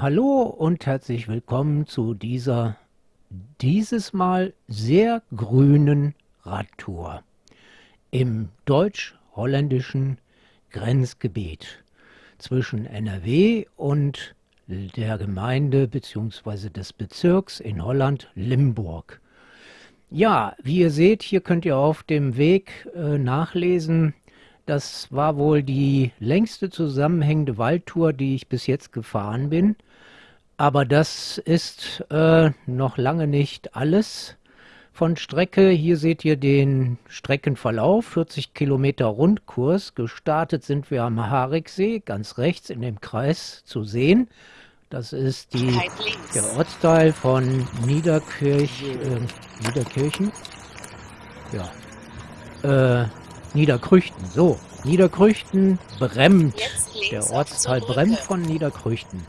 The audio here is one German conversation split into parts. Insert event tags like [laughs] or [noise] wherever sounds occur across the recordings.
Hallo und herzlich willkommen zu dieser dieses Mal sehr grünen Radtour im deutsch-holländischen Grenzgebiet zwischen NRW und der Gemeinde bzw. des Bezirks in Holland Limburg. Ja, wie ihr seht, hier könnt ihr auf dem Weg äh, nachlesen, das war wohl die längste zusammenhängende Waldtour, die ich bis jetzt gefahren bin. Aber das ist äh, noch lange nicht alles von Strecke. Hier seht ihr den Streckenverlauf, 40 Kilometer Rundkurs. Gestartet sind wir am Hariksee, ganz rechts in dem Kreis zu sehen. Das ist die, der Ortsteil von Niederkirch, äh, Niederkirchen. Ja. Äh, Niederkrüchten. So, Niederkrüchten, Bremt. Der Ortsteil Bremt von Niederkrüchten.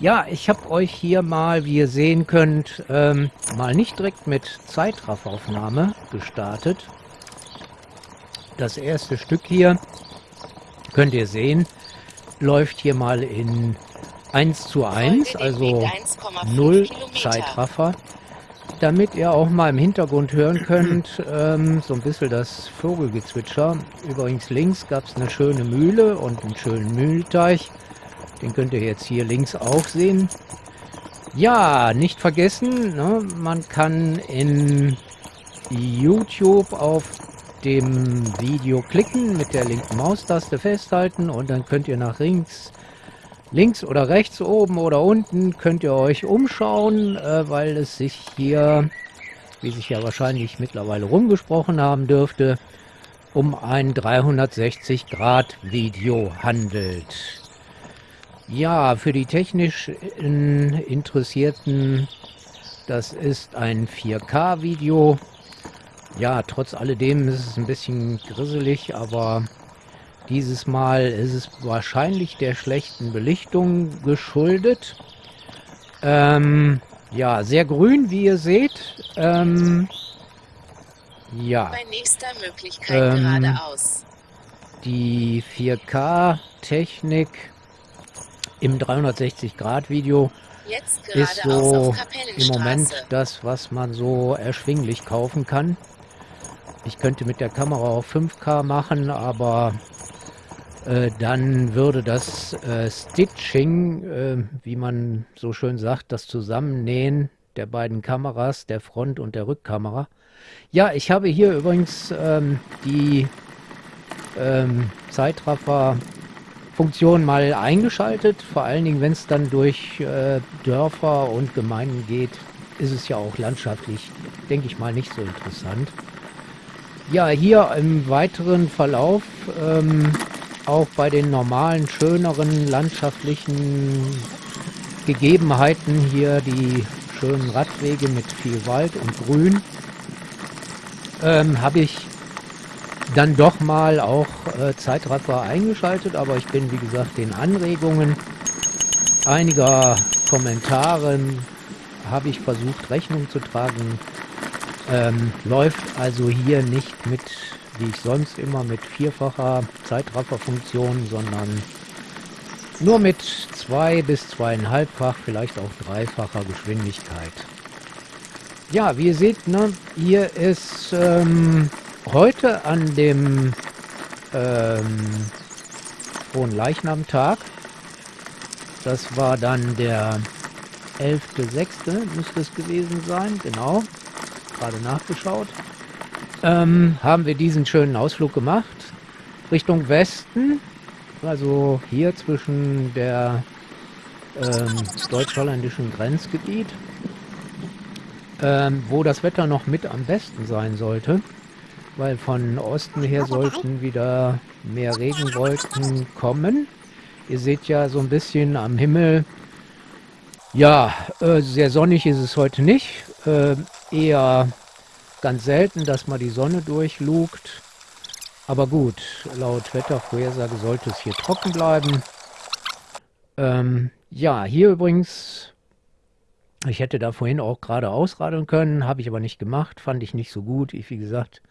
Ja, ich habe euch hier mal, wie ihr sehen könnt, ähm, mal nicht direkt mit Zeitraffaufnahme gestartet. Das erste Stück hier, könnt ihr sehen, läuft hier mal in 1 zu 1, also 0 Zeitraffer damit ihr auch mal im Hintergrund hören könnt, ähm, so ein bisschen das Vogelgezwitscher. Übrigens links gab es eine schöne Mühle und einen schönen Mühlteich. Den könnt ihr jetzt hier links auch sehen. Ja, nicht vergessen, ne, man kann in YouTube auf dem Video klicken, mit der linken Maustaste festhalten und dann könnt ihr nach links links oder rechts, oben oder unten könnt ihr euch umschauen, äh, weil es sich hier, wie sich ja wahrscheinlich mittlerweile rumgesprochen haben dürfte, um ein 360 Grad Video handelt. Ja, für die technisch Interessierten, das ist ein 4K Video. Ja, trotz alledem ist es ein bisschen grisselig, aber dieses Mal ist es wahrscheinlich der schlechten Belichtung geschuldet. Ähm, ja, sehr grün, wie ihr seht. Ähm, ja. Bei nächster Möglichkeit ähm, geradeaus. Die 4K-Technik im 360-Grad-Video ist so im Moment das, was man so erschwinglich kaufen kann. Ich könnte mit der Kamera auch 5K machen, aber dann würde das äh, Stitching, äh, wie man so schön sagt, das Zusammennähen der beiden Kameras, der Front- und der Rückkamera. Ja, ich habe hier übrigens ähm, die ähm, Zeitraffer-Funktion mal eingeschaltet. Vor allen Dingen, wenn es dann durch äh, Dörfer und Gemeinden geht, ist es ja auch landschaftlich, denke ich mal, nicht so interessant. Ja, hier im weiteren Verlauf ähm, auch bei den normalen, schöneren landschaftlichen Gegebenheiten hier die schönen Radwege mit viel Wald und Grün, ähm, habe ich dann doch mal auch äh, Zeitraffer eingeschaltet, aber ich bin wie gesagt den Anregungen einiger Kommentare habe ich versucht Rechnung zu tragen. Ähm, läuft also hier nicht mit wie ich sonst immer mit vierfacher Zeitrafferfunktion, sondern nur mit zwei bis zweieinhalbfach, vielleicht auch dreifacher Geschwindigkeit. Ja, wie ihr seht, ne, hier ist ähm, heute an dem ähm, Hohen Leichnamtag, das war dann der 11.6. müsste es gewesen sein, genau, gerade nachgeschaut ähm, haben wir diesen schönen Ausflug gemacht Richtung Westen, also hier zwischen der ähm, deutsch-holländischen Grenzgebiet, ähm, wo das Wetter noch mit am besten sein sollte, weil von Osten her sollten wieder mehr Regenwolken kommen. Ihr seht ja so ein bisschen am Himmel, ja, äh, sehr sonnig ist es heute nicht, äh, eher ganz selten, dass mal die Sonne durchlugt. Aber gut, laut Wettervorhersage sollte es hier trocken bleiben. Ähm, ja, hier übrigens, ich hätte da vorhin auch gerade ausradeln können, habe ich aber nicht gemacht, fand ich nicht so gut. Ich, wie gesagt,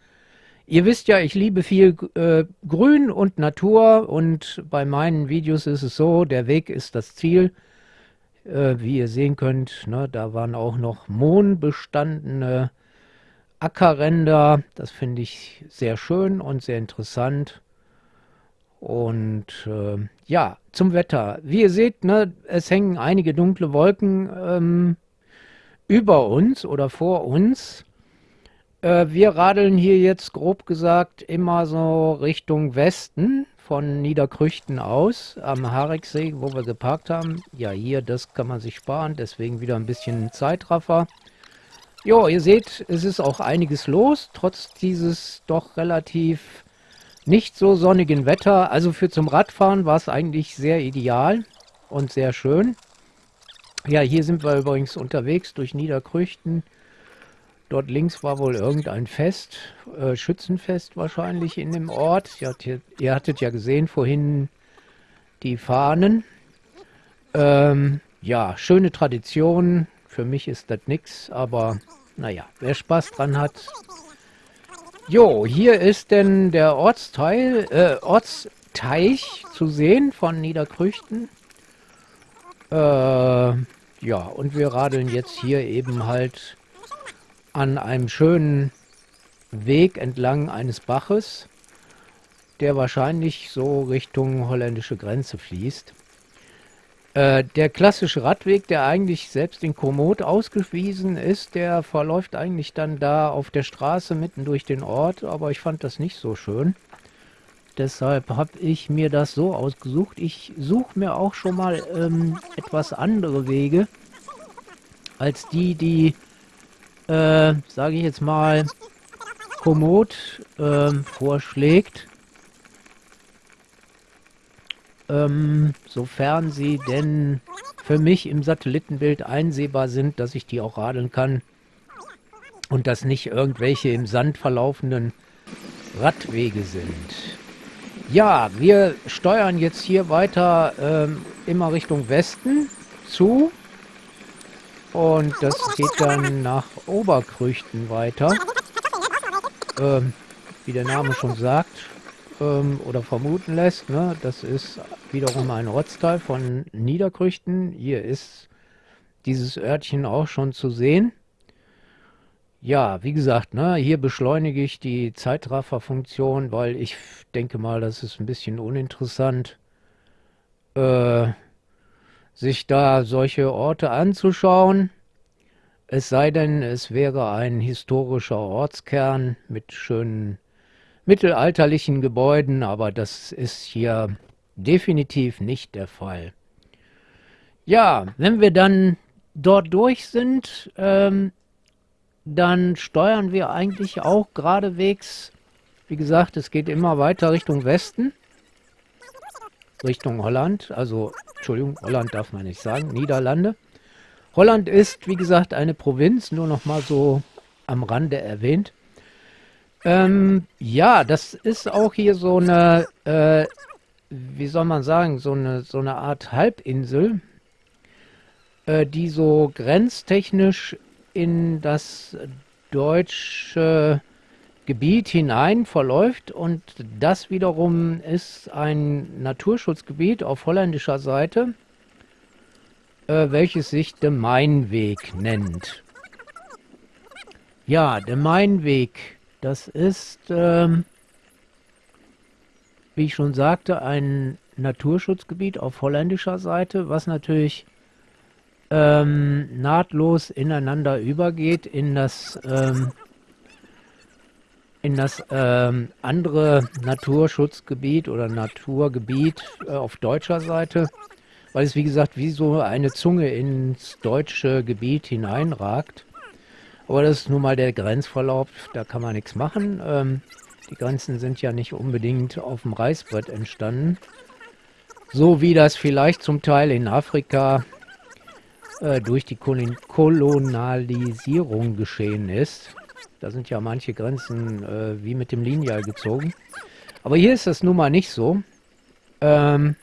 ihr wisst ja, ich liebe viel äh, Grün und Natur und bei meinen Videos ist es so, der Weg ist das Ziel. Äh, wie ihr sehen könnt, ne, da waren auch noch mohnbestandene Ackerränder. Das finde ich sehr schön und sehr interessant. Und äh, ja, zum Wetter. Wie ihr seht, ne, es hängen einige dunkle Wolken ähm, über uns oder vor uns. Äh, wir radeln hier jetzt grob gesagt immer so Richtung Westen von Niederkrüchten aus am Hareksee, wo wir geparkt haben. Ja, hier, das kann man sich sparen, deswegen wieder ein bisschen Zeitraffer. Jo, ihr seht, es ist auch einiges los, trotz dieses doch relativ nicht so sonnigen Wetter. Also für zum Radfahren war es eigentlich sehr ideal und sehr schön. Ja, hier sind wir übrigens unterwegs durch Niederkrüchten. Dort links war wohl irgendein Fest, äh, Schützenfest wahrscheinlich in dem Ort. Ihr hattet, ihr hattet ja gesehen vorhin die Fahnen. Ähm, ja, schöne Tradition. Für mich ist das nichts, aber naja, wer Spaß dran hat. Jo, hier ist denn der Ortsteil, äh, Ortsteich zu sehen von Niederkrüchten. Äh, ja, und wir radeln jetzt hier eben halt an einem schönen Weg entlang eines Baches, der wahrscheinlich so Richtung holländische Grenze fließt. Äh, der klassische Radweg, der eigentlich selbst in Komoot ausgewiesen ist, der verläuft eigentlich dann da auf der Straße mitten durch den Ort, aber ich fand das nicht so schön. Deshalb habe ich mir das so ausgesucht. Ich suche mir auch schon mal ähm, etwas andere Wege als die, die äh, sage ich jetzt mal, Komoot äh, vorschlägt. Ähm, sofern sie denn für mich im Satellitenbild einsehbar sind, dass ich die auch radeln kann und dass nicht irgendwelche im Sand verlaufenden Radwege sind. Ja, wir steuern jetzt hier weiter ähm, immer Richtung Westen zu und das geht dann nach Oberkrüchten weiter. Ähm, wie der Name schon sagt ähm, oder vermuten lässt, ne, das ist wiederum ein Ortsteil von Niederkrüchten. Hier ist dieses Örtchen auch schon zu sehen. Ja, wie gesagt, ne, hier beschleunige ich die Zeitraffer-Funktion, weil ich denke mal, das ist ein bisschen uninteressant. Äh, sich da solche Orte anzuschauen. Es sei denn, es wäre ein historischer Ortskern mit schönen mittelalterlichen Gebäuden, aber das ist hier definitiv nicht der Fall. Ja, wenn wir dann dort durch sind, ähm, dann steuern wir eigentlich auch geradewegs, wie gesagt, es geht immer weiter Richtung Westen. Richtung Holland, also Entschuldigung, Holland darf man nicht sagen, Niederlande. Holland ist, wie gesagt, eine Provinz, nur noch mal so am Rande erwähnt. Ähm, ja, das ist auch hier so eine, äh, wie soll man sagen, so eine, so eine Art Halbinsel, äh, die so grenztechnisch in das deutsche Gebiet hinein verläuft und das wiederum ist ein Naturschutzgebiet auf holländischer Seite, äh, welches sich de Mainweg nennt. Ja, de Mainweg, das ist, ähm, wie ich schon sagte, ein Naturschutzgebiet auf holländischer Seite, was natürlich ähm, nahtlos ineinander übergeht in das ähm, in das ähm, andere Naturschutzgebiet oder Naturgebiet äh, auf deutscher Seite, weil es wie gesagt wie so eine Zunge ins deutsche Gebiet hineinragt. Aber das ist nun mal der Grenzverlauf, da kann man nichts machen. Ähm, die Grenzen sind ja nicht unbedingt auf dem Reißbrett entstanden. So wie das vielleicht zum Teil in Afrika äh, durch die Kolonialisierung geschehen ist. Da sind ja manche Grenzen äh, wie mit dem Lineal gezogen. Aber hier ist das nun mal nicht so. Ähm,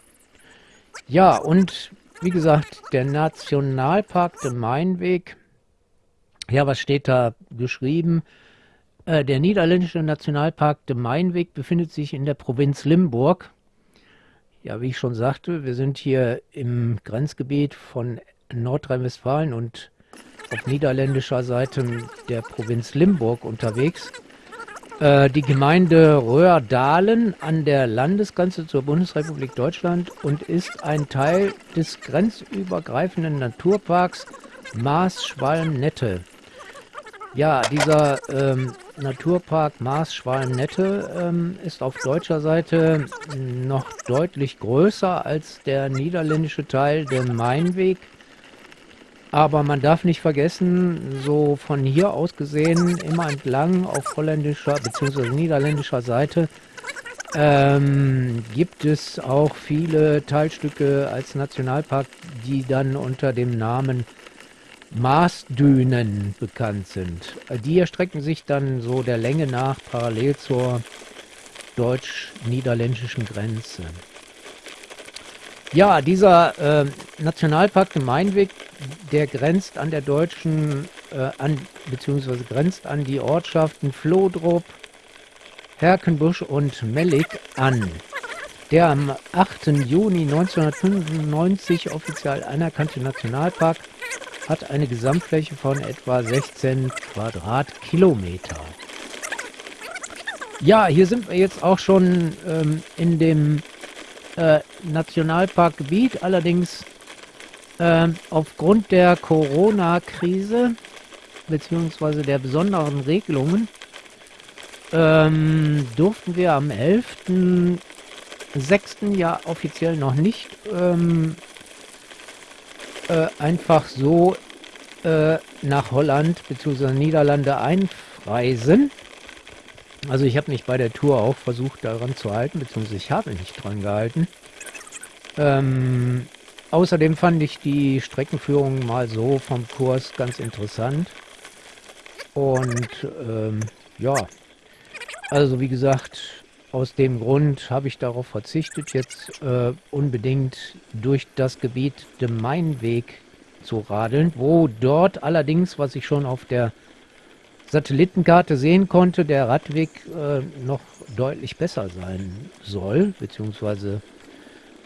ja, und wie gesagt, der Nationalpark der Mainweg. Ja, was steht da geschrieben? Äh, der niederländische Nationalpark de Mainweg befindet sich in der Provinz Limburg. Ja, wie ich schon sagte, wir sind hier im Grenzgebiet von Nordrhein-Westfalen und auf niederländischer Seite der Provinz Limburg unterwegs. Äh, die Gemeinde Röhrdalen an der Landesgrenze zur Bundesrepublik Deutschland und ist ein Teil des grenzübergreifenden Naturparks Maas-Schwalm-Nette. Ja, dieser ähm, Naturpark Maas-Schwalm-Nette ähm, ist auf deutscher Seite noch deutlich größer als der niederländische Teil, der Mainweg aber man darf nicht vergessen, so von hier aus gesehen, immer entlang auf holländischer bzw. niederländischer Seite, ähm, gibt es auch viele Teilstücke als Nationalpark, die dann unter dem Namen Maasdünen bekannt sind. Die erstrecken sich dann so der Länge nach parallel zur deutsch-niederländischen Grenze. Ja, dieser äh, Nationalpark Gemeinweg, der grenzt an der deutschen, äh, an, beziehungsweise grenzt an die Ortschaften Flohdrup, Herkenbusch und Mellig an. Der am 8. Juni 1995 offiziell anerkannte Nationalpark hat eine Gesamtfläche von etwa 16 Quadratkilometer. Ja, hier sind wir jetzt auch schon ähm, in dem äh, Nationalparkgebiet. Allerdings äh, aufgrund der Corona-Krise beziehungsweise der besonderen Regelungen ähm, durften wir am 11.06. ja offiziell noch nicht ähm, äh, einfach so äh, nach Holland bzw. Niederlande einreisen. Also ich habe mich bei der Tour auch versucht daran zu halten, beziehungsweise ich habe nicht dran gehalten. Ähm, außerdem fand ich die Streckenführung mal so vom Kurs ganz interessant. Und ähm, ja, also wie gesagt, aus dem Grund habe ich darauf verzichtet, jetzt äh, unbedingt durch das Gebiet dem Mainweg zu radeln, wo dort allerdings, was ich schon auf der Satellitenkarte sehen konnte, der Radweg äh, noch deutlich besser sein soll, beziehungsweise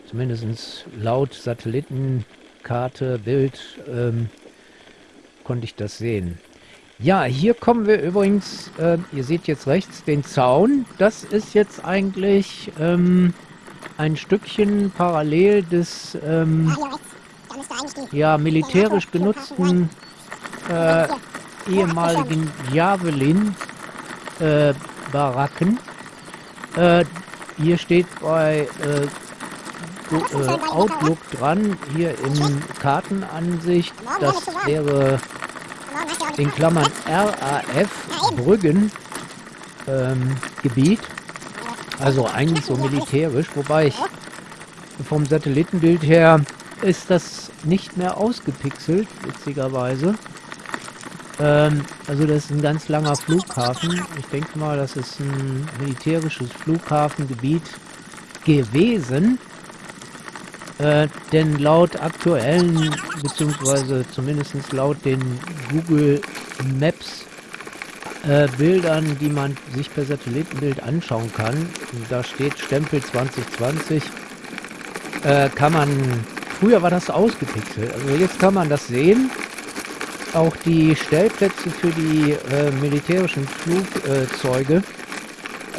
zumindest laut Satellitenkarte, Bild, ähm, konnte ich das sehen. Ja, hier kommen wir übrigens, äh, ihr seht jetzt rechts den Zaun. Das ist jetzt eigentlich ähm, ein Stückchen parallel des ähm, ja, militärisch genutzten äh, ehemaligen Javelin-Baracken. Äh, äh, hier steht bei äh, äh, Outlook dran, hier in Kartenansicht, das wäre in Klammern RAF Brüggen ähm, Gebiet. Also eigentlich so militärisch, wobei ich vom Satellitenbild her ist das nicht mehr ausgepixelt, witzigerweise. Ähm, also das ist ein ganz langer Flughafen. Ich denke mal, das ist ein militärisches Flughafengebiet gewesen. Äh, denn laut aktuellen, beziehungsweise zumindest laut den Google Maps äh, Bildern, die man sich per Satellitenbild anschauen kann, da steht Stempel 2020, äh, kann man, früher war das ausgepixelt, also jetzt kann man das sehen. Auch die Stellplätze für die äh, militärischen Flugzeuge,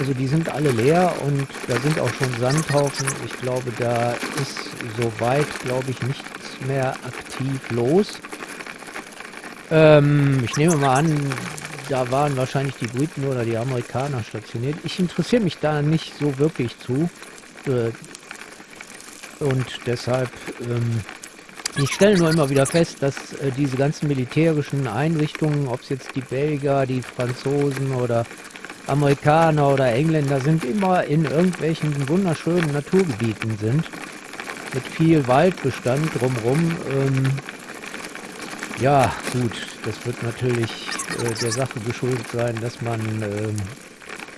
also die sind alle leer und da sind auch schon Sandhaufen. Ich glaube, da ist soweit, glaube ich, nichts mehr aktiv los. Ähm, ich nehme mal an, da waren wahrscheinlich die Briten oder die Amerikaner stationiert. Ich interessiere mich da nicht so wirklich zu. Äh, und deshalb ähm, ich stelle nur immer wieder fest, dass äh, diese ganzen militärischen Einrichtungen, ob es jetzt die Belgier, die Franzosen oder Amerikaner oder Engländer sind, immer in irgendwelchen wunderschönen Naturgebieten sind. Mit viel Waldbestand drumherum. Ähm, ja, gut, das wird natürlich äh, der Sache geschuldet sein, dass man ähm,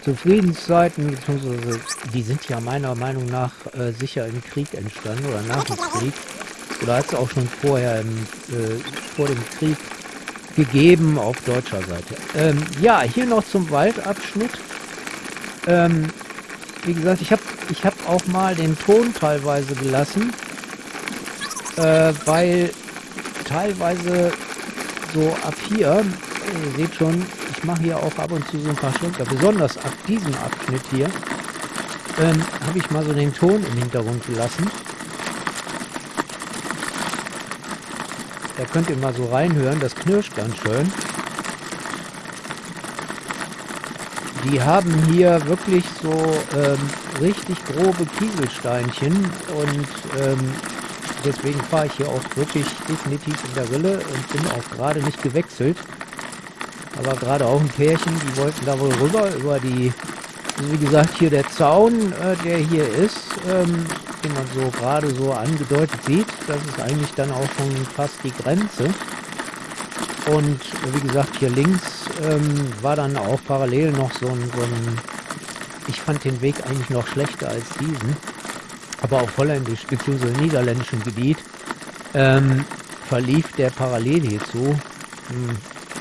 zu Friedenszeiten, beziehungsweise die sind ja meiner Meinung nach äh, sicher im Krieg entstanden oder nach dem Krieg oder hat es auch schon vorher im, äh, vor dem Krieg gegeben auf deutscher Seite. Ähm, ja, hier noch zum Waldabschnitt. Ähm, wie gesagt, ich habe ich hab auch mal den Ton teilweise gelassen, äh, weil teilweise so ab hier, ihr seht schon, ich mache hier auch ab und zu so ein paar Schlenker, besonders ab diesem Abschnitt hier, ähm, habe ich mal so den Ton im Hintergrund gelassen. Da könnt ihr mal so reinhören, das knirscht ganz schön. Die haben hier wirklich so ähm, richtig grobe Kieselsteinchen und ähm, deswegen fahre ich hier auch wirklich definitiv in der Rille und bin auch gerade nicht gewechselt. Aber gerade auch ein Pärchen, die wollten da wohl rüber über die, wie gesagt, hier der Zaun, äh, der hier ist, ähm, den man so gerade so angedeutet sieht. Das ist eigentlich dann auch schon fast die Grenze. Und wie gesagt, hier links ähm, war dann auch parallel noch so ein, so ein, ich fand den Weg eigentlich noch schlechter als diesen, aber auf holländisch bzw. niederländischem Gebiet ähm, verlief der parallel hierzu. Hm,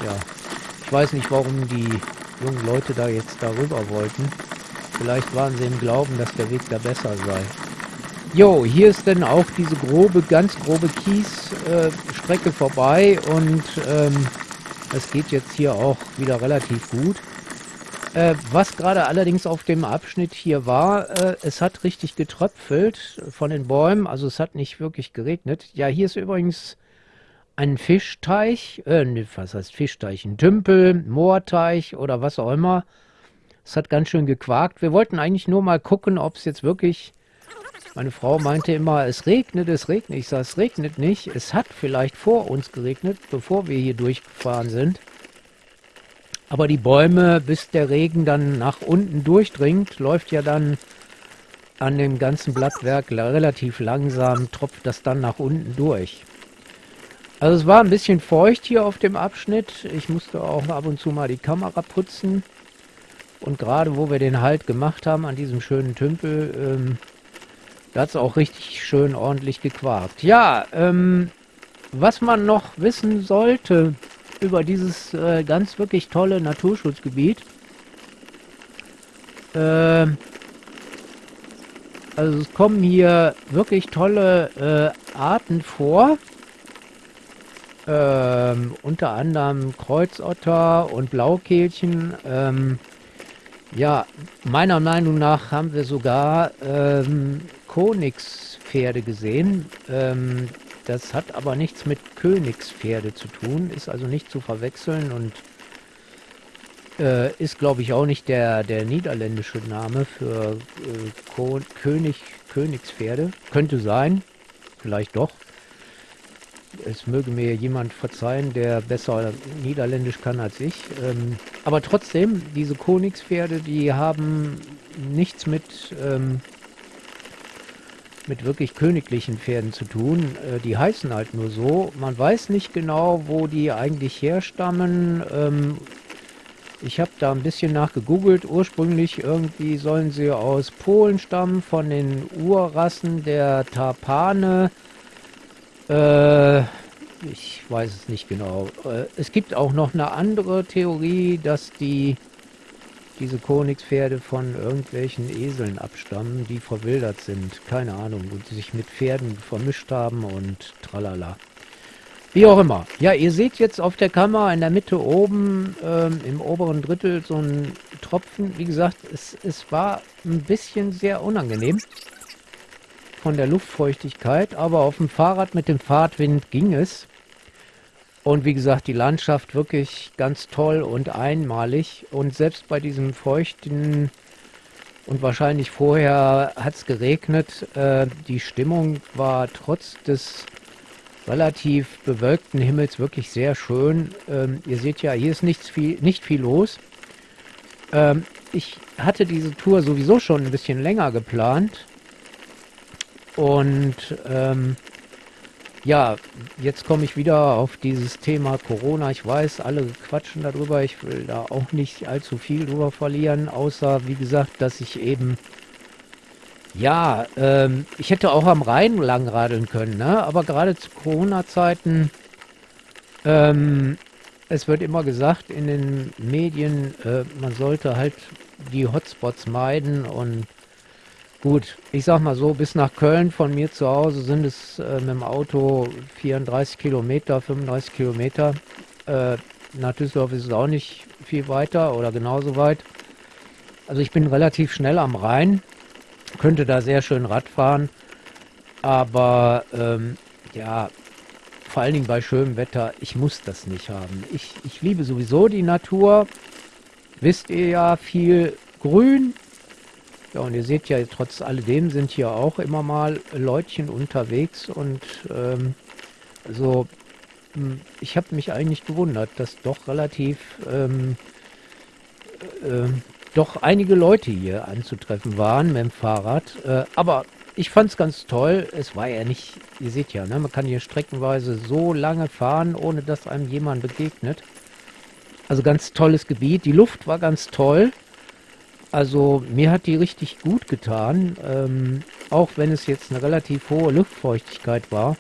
ja, ich weiß nicht, warum die jungen Leute da jetzt darüber wollten. Vielleicht waren sie im Glauben, dass der Weg da besser sei. Jo, hier ist dann auch diese grobe, ganz grobe Kiesstrecke äh, vorbei und ähm, es geht jetzt hier auch wieder relativ gut. Äh, was gerade allerdings auf dem Abschnitt hier war, äh, es hat richtig getröpfelt von den Bäumen, also es hat nicht wirklich geregnet. Ja, hier ist übrigens ein Fischteich, äh, ne, was heißt Fischteich, ein Tümpel, Moorteich oder was auch immer. Es hat ganz schön gequakt. Wir wollten eigentlich nur mal gucken, ob es jetzt wirklich meine Frau meinte immer, es regnet, es regnet. Ich sage, es regnet nicht. Es hat vielleicht vor uns geregnet, bevor wir hier durchgefahren sind. Aber die Bäume, bis der Regen dann nach unten durchdringt, läuft ja dann an dem ganzen Blattwerk relativ langsam, tropft das dann nach unten durch. Also es war ein bisschen feucht hier auf dem Abschnitt. Ich musste auch ab und zu mal die Kamera putzen. Und gerade wo wir den Halt gemacht haben an diesem schönen Tümpel, ähm, da hat auch richtig schön ordentlich gequarkt. Ja, ähm, was man noch wissen sollte über dieses äh, ganz wirklich tolle Naturschutzgebiet. Äh, also es kommen hier wirklich tolle äh, Arten vor. Ähm, unter anderem Kreuzotter und Blaukehlchen. Ähm, ja, meiner Meinung nach haben wir sogar ähm, Konigspferde gesehen. Ähm, das hat aber nichts mit Königspferde zu tun, ist also nicht zu verwechseln und äh, ist, glaube ich, auch nicht der, der niederländische Name für äh, König, Königspferde. Könnte sein, vielleicht doch. Es möge mir jemand verzeihen, der besser Niederländisch kann als ich. Ähm, aber trotzdem, diese Königspferde, die haben nichts mit ähm, mit wirklich königlichen Pferden zu tun. Äh, die heißen halt nur so. Man weiß nicht genau, wo die eigentlich herstammen. Ähm, ich habe da ein bisschen nachgegoogelt. Ursprünglich irgendwie sollen sie aus Polen stammen, von den Urrassen der Tarpane. Äh, ich weiß es nicht genau. Äh, es gibt auch noch eine andere Theorie, dass die diese Königspferde von irgendwelchen Eseln abstammen, die verwildert sind. Keine Ahnung, und sich mit Pferden vermischt haben und tralala. Wie auch immer. Ja, ihr seht jetzt auf der Kamera in der Mitte oben ähm, im oberen Drittel so ein Tropfen. Wie gesagt, es, es war ein bisschen sehr unangenehm von der Luftfeuchtigkeit, aber auf dem Fahrrad mit dem Fahrtwind ging es. Und wie gesagt, die Landschaft wirklich ganz toll und einmalig. Und selbst bei diesem feuchten und wahrscheinlich vorher hat es geregnet, äh, die Stimmung war trotz des relativ bewölkten Himmels wirklich sehr schön. Ähm, ihr seht ja, hier ist nichts viel, nicht viel los. Ähm, ich hatte diese Tour sowieso schon ein bisschen länger geplant. Und ähm, ja, jetzt komme ich wieder auf dieses Thema Corona. Ich weiß, alle quatschen darüber. Ich will da auch nicht allzu viel drüber verlieren, außer, wie gesagt, dass ich eben, ja, ähm, ich hätte auch am Rhein langradeln können, ne? aber gerade zu Corona-Zeiten, ähm, es wird immer gesagt in den Medien, äh, man sollte halt die Hotspots meiden und Gut, ich sag mal so, bis nach Köln von mir zu Hause sind es äh, mit dem Auto 34 Kilometer, 35 Kilometer. Äh, nach Düsseldorf ist es auch nicht viel weiter oder genauso weit. Also ich bin relativ schnell am Rhein, könnte da sehr schön Rad fahren, aber ähm, ja, vor allen Dingen bei schönem Wetter, ich muss das nicht haben. Ich, ich liebe sowieso die Natur, wisst ihr ja, viel Grün. Ja, und ihr seht ja, trotz alledem sind hier auch immer mal Leutchen unterwegs und ähm, so hm, ich habe mich eigentlich gewundert, dass doch relativ ähm, äh, doch einige Leute hier anzutreffen waren mit dem Fahrrad. Äh, aber ich fand es ganz toll. Es war ja nicht, ihr seht ja, ne, man kann hier streckenweise so lange fahren, ohne dass einem jemand begegnet. Also ganz tolles Gebiet. Die Luft war ganz toll. Also mir hat die richtig gut getan, ähm, auch wenn es jetzt eine relativ hohe Luftfeuchtigkeit war.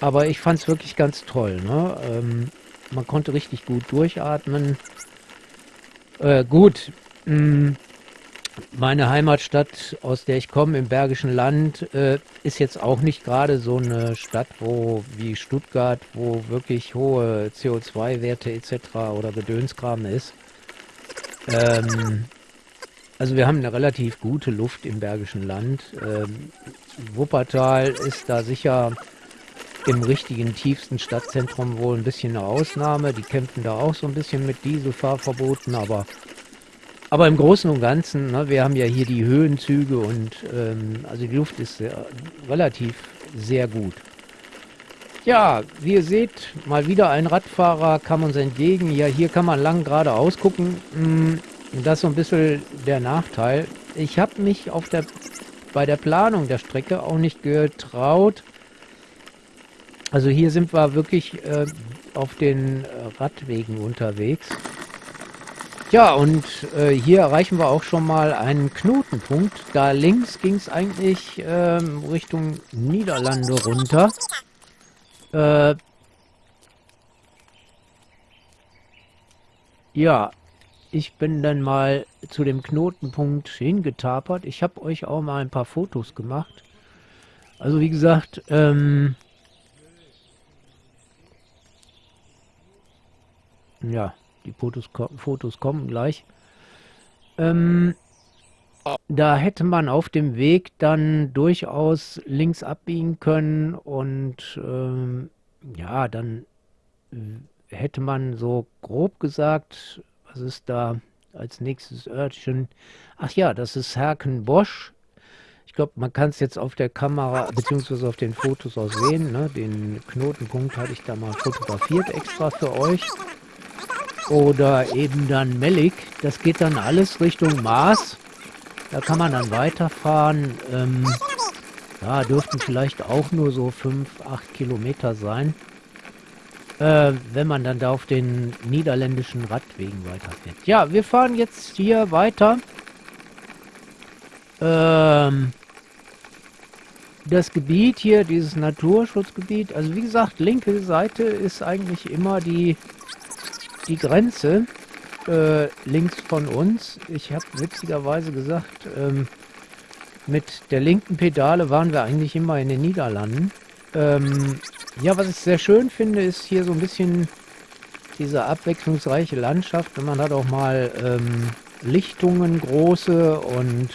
Aber ich fand es wirklich ganz toll. Ne? Ähm, man konnte richtig gut durchatmen. Äh, gut, mh, mm, meine Heimatstadt, aus der ich komme, im Bergischen Land, äh, ist jetzt auch nicht gerade so eine Stadt, wo wie Stuttgart, wo wirklich hohe CO2-Werte etc. oder Gedönskram ist. Ähm, also wir haben eine relativ gute Luft im Bergischen Land. Ähm, Wuppertal ist da sicher im richtigen tiefsten Stadtzentrum wohl ein bisschen eine Ausnahme. Die kämpfen da auch so ein bisschen mit Dieselfahrverboten, aber, aber im Großen und Ganzen, ne, wir haben ja hier die Höhenzüge und ähm, also die Luft ist sehr, relativ sehr gut. Ja, wie ihr seht, mal wieder ein Radfahrer kam uns entgegen. Ja, hier kann man lang geradeaus gucken. Hm, das ist so ein bisschen der Nachteil. Ich habe mich auf der, bei der Planung der Strecke auch nicht getraut, also hier sind wir wirklich äh, auf den äh, Radwegen unterwegs. Ja, und äh, hier erreichen wir auch schon mal einen Knotenpunkt. Da links ging es eigentlich ähm, Richtung Niederlande runter. Äh, ja, ich bin dann mal zu dem Knotenpunkt hingetapert. Ich habe euch auch mal ein paar Fotos gemacht. Also wie gesagt, ähm, Ja, die Fotos, Fotos kommen gleich. Ähm, da hätte man auf dem Weg dann durchaus links abbiegen können und ähm, ja, dann hätte man so grob gesagt, was ist da als nächstes Örtchen? Ach ja, das ist Herkenbosch. Ich glaube, man kann es jetzt auf der Kamera beziehungsweise auf den Fotos auch sehen. Ne? Den Knotenpunkt hatte ich da mal fotografiert extra für euch oder eben dann Melik. Das geht dann alles Richtung Mars. Da kann man dann weiterfahren. Ähm, ja, dürften vielleicht auch nur so 5, 8 Kilometer sein. Äh, wenn man dann da auf den niederländischen Radwegen weiterfährt. Ja, wir fahren jetzt hier weiter. Ähm, das Gebiet hier, dieses Naturschutzgebiet, also wie gesagt, linke Seite ist eigentlich immer die die Grenze äh, links von uns. Ich habe witzigerweise gesagt, ähm, mit der linken Pedale waren wir eigentlich immer in den Niederlanden. Ähm, ja, was ich sehr schön finde, ist hier so ein bisschen diese abwechslungsreiche Landschaft. Und man hat auch mal ähm, Lichtungen große und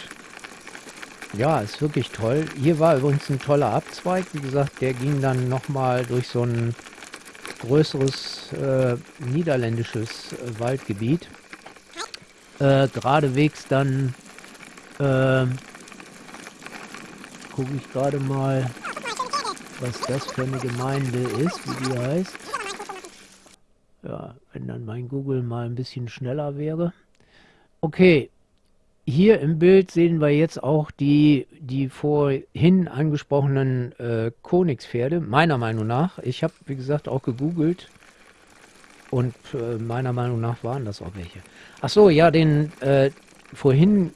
ja, ist wirklich toll. Hier war übrigens ein toller Abzweig. Wie gesagt, der ging dann nochmal durch so ein größeres äh, niederländisches äh, Waldgebiet. Äh, geradewegs dann äh, gucke ich gerade mal, was das für eine Gemeinde ist, wie die heißt. Ja, wenn dann mein Google mal ein bisschen schneller wäre. Okay, hier im Bild sehen wir jetzt auch die, die vorhin angesprochenen äh, Konigspferde, meiner Meinung nach. Ich habe, wie gesagt, auch gegoogelt und äh, meiner Meinung nach waren das auch welche. Ach so, ja, den äh, vorhin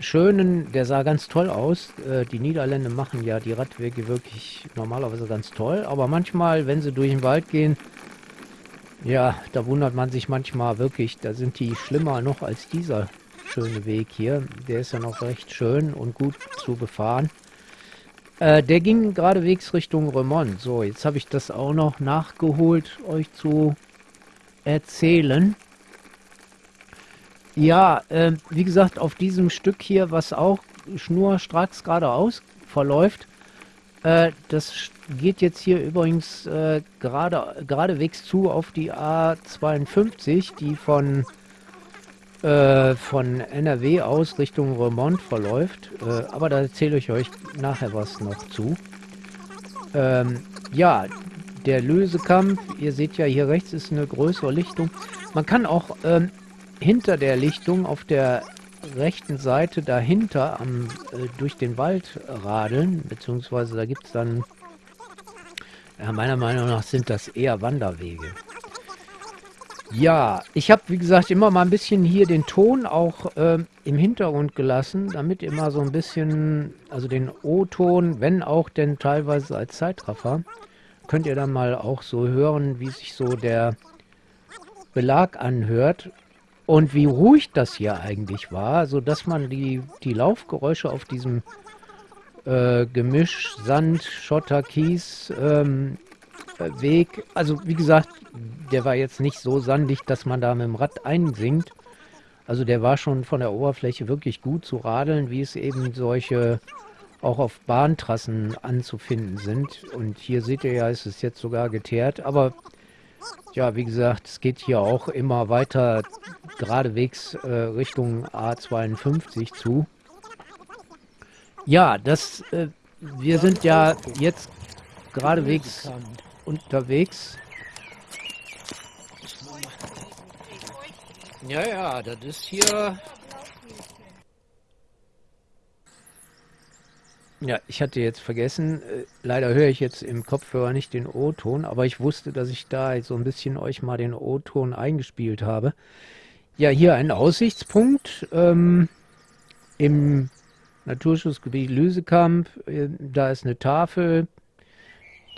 schönen, der sah ganz toll aus. Äh, die Niederländer machen ja die Radwege wirklich normalerweise ganz toll, aber manchmal, wenn sie durch den Wald gehen, ja, da wundert man sich manchmal wirklich, da sind die schlimmer noch als dieser schöne Weg hier. Der ist ja noch recht schön und gut zu befahren. Äh, der ging geradewegs Richtung Remont. So, jetzt habe ich das auch noch nachgeholt, euch zu erzählen. Ja, äh, wie gesagt, auf diesem Stück hier, was auch schnurstracks geradeaus verläuft, äh, das geht jetzt hier übrigens äh, gerade, geradewegs zu auf die A52, die von, äh, von NRW aus Richtung Remont verläuft. Äh, aber da erzähle ich euch nachher was noch zu. Ähm, ja, der Lösekampf, ihr seht ja hier rechts ist eine größere Lichtung. Man kann auch ähm, hinter der Lichtung auf der rechten Seite dahinter am, äh, durch den Wald radeln, beziehungsweise da gibt es dann, ja, meiner Meinung nach sind das eher Wanderwege. Ja, ich habe, wie gesagt, immer mal ein bisschen hier den Ton auch äh, im Hintergrund gelassen, damit immer so ein bisschen, also den O-Ton, wenn auch denn teilweise als Zeitraffer, könnt ihr dann mal auch so hören, wie sich so der Belag anhört. Und wie ruhig das hier eigentlich war, sodass man die, die Laufgeräusche auf diesem äh, Gemisch Sand, Schotter, Kies ähm, Weg, also wie gesagt, der war jetzt nicht so sandig, dass man da mit dem Rad einsinkt. Also der war schon von der Oberfläche wirklich gut zu radeln, wie es eben solche auch auf Bahntrassen anzufinden sind. Und hier seht ihr ja, ist es jetzt sogar geteert, aber ja, wie gesagt, es geht hier auch immer weiter geradewegs äh, Richtung A52 zu. Ja, das, äh, wir sind ja jetzt geradewegs unterwegs. Ja, ja, das ist hier Ja, ich hatte jetzt vergessen, äh, leider höre ich jetzt im Kopfhörer nicht den O-Ton, aber ich wusste, dass ich da so ein bisschen euch mal den O-Ton eingespielt habe. Ja, hier ein Aussichtspunkt ähm, im Naturschutzgebiet Lüsekamp. Äh, da ist eine Tafel,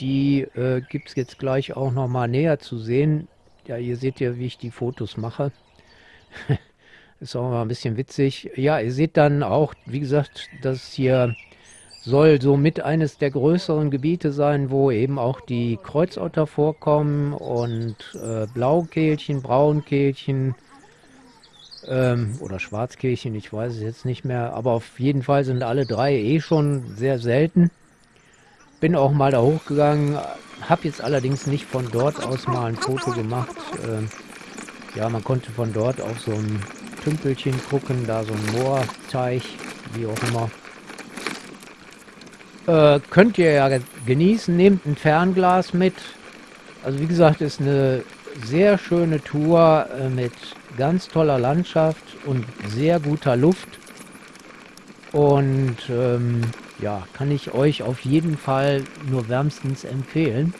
die äh, gibt es jetzt gleich auch noch mal näher zu sehen. Ja, ihr seht ja, wie ich die Fotos mache. [laughs] ist auch mal ein bisschen witzig. Ja, ihr seht dann auch, wie gesagt, dass hier soll somit eines der größeren Gebiete sein, wo eben auch die Kreuzotter vorkommen und äh, Blaukehlchen, Braunkehlchen ähm, oder Schwarzkehlchen, ich weiß es jetzt nicht mehr, aber auf jeden Fall sind alle drei eh schon sehr selten. Bin auch mal da hochgegangen, habe jetzt allerdings nicht von dort aus mal ein Foto gemacht. Ähm, ja, man konnte von dort auf so ein Tümpelchen gucken, da so ein Moorteich, wie auch immer. Äh, könnt ihr ja genießen. Nehmt ein Fernglas mit. Also wie gesagt, ist eine sehr schöne Tour äh, mit ganz toller Landschaft und sehr guter Luft. Und ähm, ja, kann ich euch auf jeden Fall nur wärmstens empfehlen.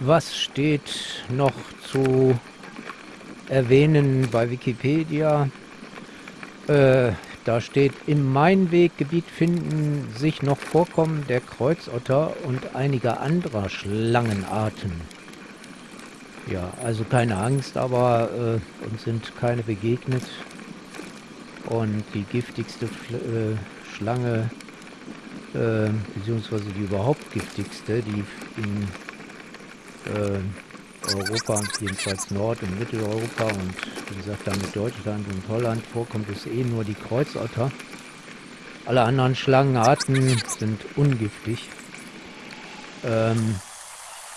Was steht noch zu erwähnen bei Wikipedia? Äh, da steht, im Mainweggebiet finden sich noch Vorkommen der Kreuzotter und einiger anderer Schlangenarten. Ja, also keine Angst, aber äh, uns sind keine begegnet. Und die giftigste äh, Schlange, äh, beziehungsweise die überhaupt giftigste, die in äh, Europa, jedenfalls Nord- und Mitteleuropa und wie gesagt dann mit Deutschland und Holland vorkommt, ist eh nur die Kreuzotter. Alle anderen Schlangenarten sind ungiftig. Ähm,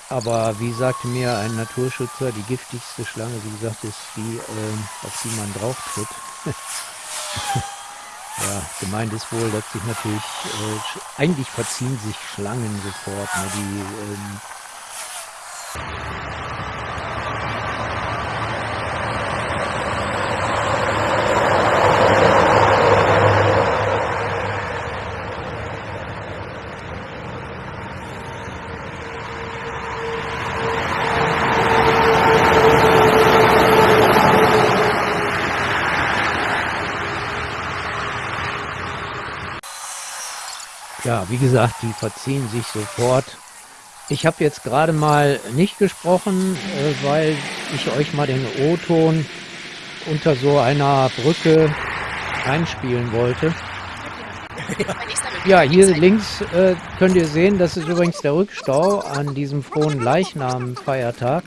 aber wie sagte mir ein Naturschützer, die giftigste Schlange, wie gesagt, ist die, äh, auf die man drauf tritt. [laughs] ja, gemeint ist wohl, dass sich natürlich, äh, eigentlich verziehen sich Schlangen sofort, ne, die ähm, Ja, wie gesagt, die verziehen sich sofort. Ich habe jetzt gerade mal nicht gesprochen, äh, weil ich euch mal den O-Ton unter so einer Brücke einspielen wollte. Ja, hier links äh, könnt ihr sehen, das ist übrigens der Rückstau an diesem frohen Leichnam-Feiertag.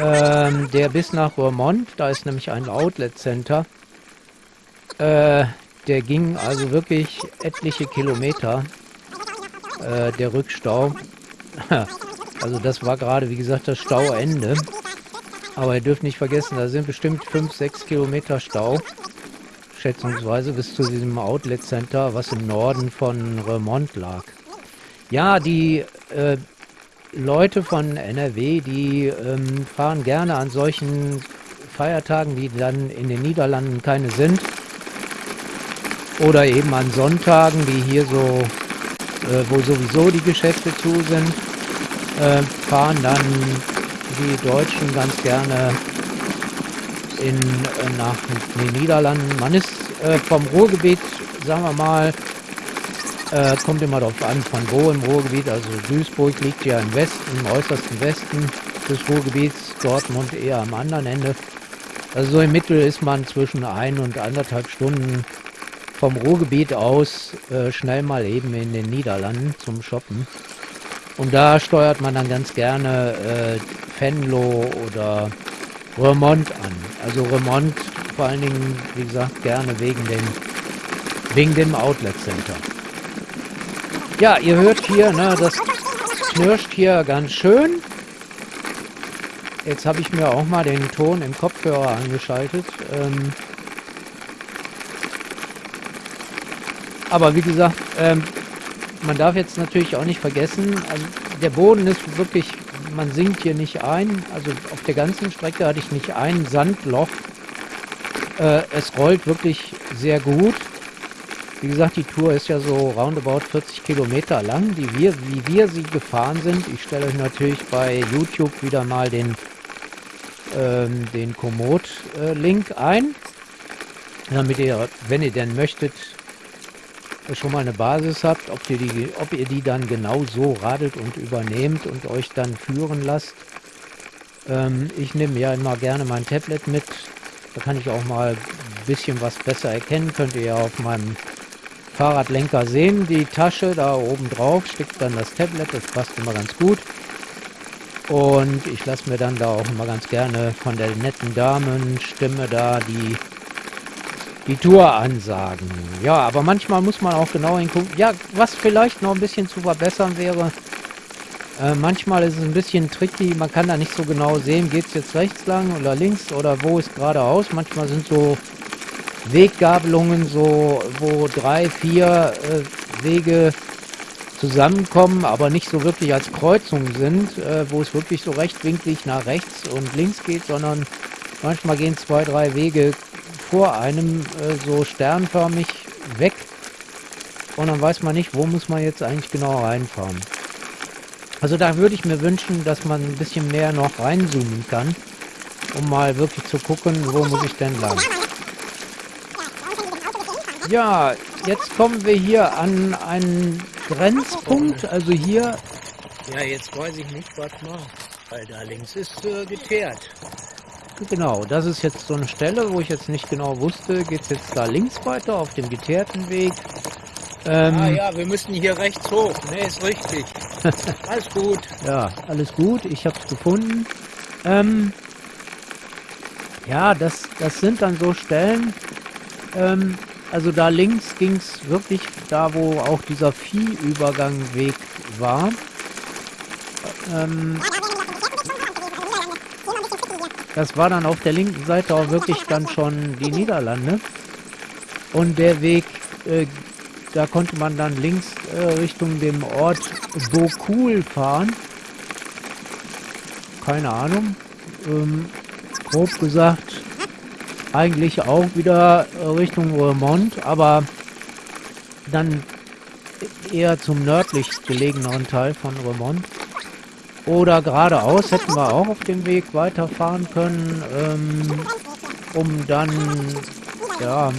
Ähm, der bis nach Vermont, da ist nämlich ein Outlet-Center. Äh, der ging also wirklich etliche Kilometer, äh, der Rückstau. [laughs] also das war gerade, wie gesagt, das Stauende. Aber ihr dürft nicht vergessen, da sind bestimmt 5, 6 Kilometer Stau schätzungsweise bis zu diesem Outlet Center, was im Norden von Remont lag. Ja, die äh, Leute von NRW, die ähm, fahren gerne an solchen Feiertagen, die dann in den Niederlanden keine sind. Oder eben an Sonntagen, die hier so, äh, wo sowieso die Geschäfte zu sind, äh, fahren dann die Deutschen ganz gerne in, äh, nach den Niederlanden. Man ist äh, vom Ruhrgebiet, sagen wir mal, äh, kommt immer darauf an, von wo im Ruhrgebiet. Also Duisburg liegt ja im Westen, im äußersten Westen des Ruhrgebiets, Dortmund eher am anderen Ende. Also so im Mittel ist man zwischen ein und anderthalb Stunden vom Ruhrgebiet aus äh, schnell mal eben in den Niederlanden zum Shoppen. Und da steuert man dann ganz gerne äh, Venlo oder Remont an. Also Remont vor allen Dingen, wie gesagt, gerne wegen dem, wegen dem Outlet Center. Ja, ihr hört hier, ne, das knirscht hier ganz schön. Jetzt habe ich mir auch mal den Ton im Kopfhörer angeschaltet. Ähm aber wie gesagt, ähm, man darf jetzt natürlich auch nicht vergessen, also der Boden ist wirklich man sinkt hier nicht ein. Also auf der ganzen Strecke hatte ich nicht ein Sandloch. Äh, es rollt wirklich sehr gut. Wie gesagt, die Tour ist ja so roundabout 40 Kilometer lang, die wir, wie wir sie gefahren sind. Ich stelle euch natürlich bei YouTube wieder mal den, ähm, den Komoot-Link äh, ein, damit ihr, wenn ihr denn möchtet, schon mal eine Basis habt, ob ihr, die, ob ihr die dann genau so radelt und übernehmt und euch dann führen lasst. Ähm, ich nehme ja immer gerne mein Tablet mit. Da kann ich auch mal ein bisschen was besser erkennen. Könnt ihr ja auf meinem Fahrradlenker sehen. Die Tasche da oben drauf steckt dann das Tablet. Das passt immer ganz gut. Und ich lasse mir dann da auch immer ganz gerne von der netten Damenstimme da die die Tour ansagen. Ja, aber manchmal muss man auch genau hingucken. Ja, was vielleicht noch ein bisschen zu verbessern wäre, äh, manchmal ist es ein bisschen tricky, man kann da nicht so genau sehen, geht es jetzt rechts lang oder links oder wo ist geradeaus. Manchmal sind so Weggabelungen, so wo drei, vier äh, Wege zusammenkommen, aber nicht so wirklich als Kreuzungen sind, äh, wo es wirklich so rechtwinklig nach rechts und links geht, sondern manchmal gehen zwei, drei Wege vor einem äh, so sternförmig weg und dann weiß man nicht, wo muss man jetzt eigentlich genau reinfahren. Also da würde ich mir wünschen, dass man ein bisschen mehr noch reinzoomen kann, um mal wirklich zu gucken, wo muss ich denn lang. Ja, jetzt kommen wir hier an einen Grenzpunkt, also hier... Ja, jetzt weiß ich nicht, was mal, weil da links ist äh, geteert. Genau, das ist jetzt so eine Stelle, wo ich jetzt nicht genau wusste, geht es jetzt da links weiter auf dem geteerten Weg. Ähm, ah ja, wir müssen hier rechts hoch. Ne, ist richtig. [laughs] alles gut. Ja, alles gut. Ich habe es gefunden. Ähm, ja, das, das sind dann so Stellen. Ähm, also da links ging es wirklich da, wo auch dieser Viehübergangweg war. Ähm, das war dann auf der linken Seite auch wirklich dann schon die Niederlande. Und der Weg, äh, da konnte man dann links äh, Richtung dem Ort Bokul fahren. Keine Ahnung. Ähm, grob gesagt, eigentlich auch wieder Richtung Vermont, aber dann eher zum nördlich gelegeneren Teil von Vermont. Oder geradeaus hätten wir auch auf dem Weg weiterfahren können, ähm, um dann, ja,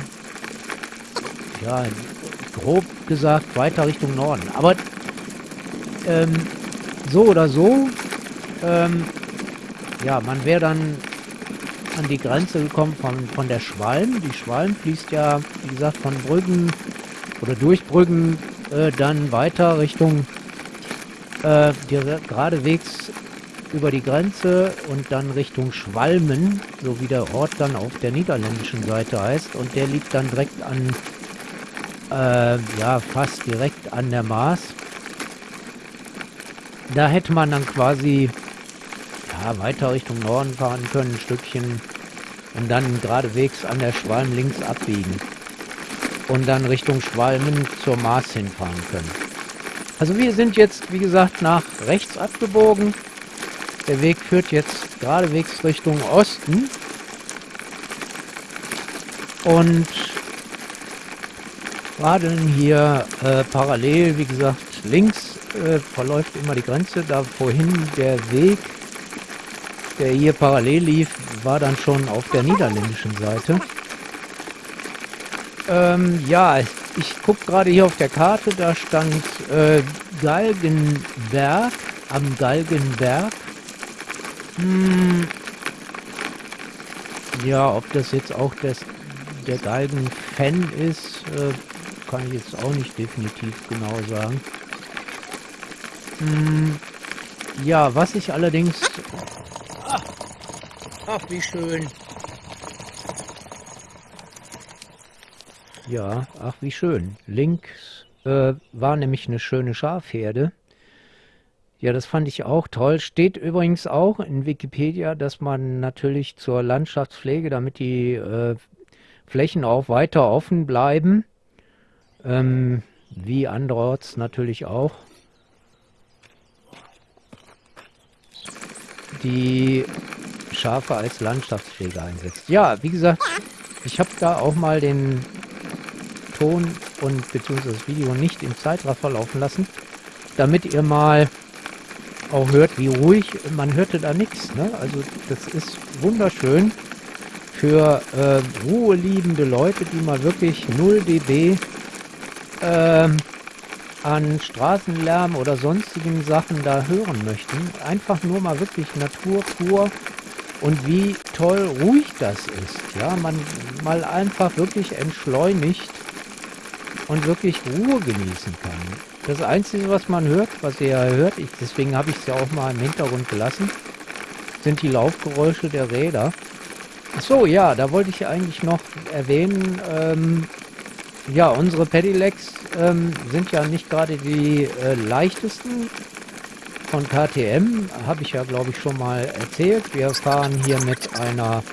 ja, grob gesagt weiter Richtung Norden. Aber ähm, so oder so, ähm, ja, man wäre dann an die Grenze gekommen von, von der Schwalm. Die Schwalm fließt ja, wie gesagt, von Brüggen oder durch Brüggen äh, dann weiter Richtung äh, geradewegs über die Grenze und dann Richtung Schwalmen, so wie der Ort dann auf der niederländischen Seite heißt. Und der liegt dann direkt an, äh, ja, fast direkt an der Maas. Da hätte man dann quasi ja, weiter Richtung Norden fahren können, ein Stückchen. Und dann geradewegs an der Schwalm links abbiegen. Und dann Richtung Schwalmen zur Maas hinfahren können. Also wir sind jetzt, wie gesagt, nach rechts abgebogen. Der Weg führt jetzt geradewegs Richtung Osten. Und radeln hier äh, parallel, wie gesagt, links äh, verläuft immer die Grenze. Da vorhin der Weg der hier parallel lief, war dann schon auf der niederländischen Seite. Ähm, ja, ich gucke gerade hier auf der Karte, da stand äh, Galgenberg, am Galgenberg. Hm, ja, ob das jetzt auch das, der Galgen-Fan ist, äh, kann ich jetzt auch nicht definitiv genau sagen. Hm, ja, was ich allerdings Ach, wie schön. Ja, ach, wie schön. Links äh, war nämlich eine schöne Schafherde. Ja, das fand ich auch toll. Steht übrigens auch in Wikipedia, dass man natürlich zur Landschaftspflege, damit die äh, Flächen auch weiter offen bleiben, ähm, wie anderorts natürlich auch, die Schafe als Landschaftspflege einsetzt. Ja, wie gesagt, ich habe da auch mal den Ton und beziehungsweise das Video nicht im Zeitraffer laufen lassen, damit ihr mal auch hört, wie ruhig, man hörte da nichts. Ne? Also das ist wunderschön für äh, ruheliebende Leute, die mal wirklich 0 dB äh, an Straßenlärm oder sonstigen Sachen da hören möchten. Einfach nur mal wirklich Natur pur und wie toll ruhig das ist. Ja, man mal einfach wirklich entschleunigt und wirklich Ruhe genießen kann. Das Einzige, was man hört, was ihr ja hört, ich, deswegen habe ich es ja auch mal im Hintergrund gelassen, sind die Laufgeräusche der Räder. So, ja, da wollte ich eigentlich noch erwähnen, ähm, ja, unsere Pedelecs ähm, sind ja nicht gerade die äh, leichtesten von KTM habe ich ja, glaube ich, schon mal erzählt. Wir fahren hier mit einer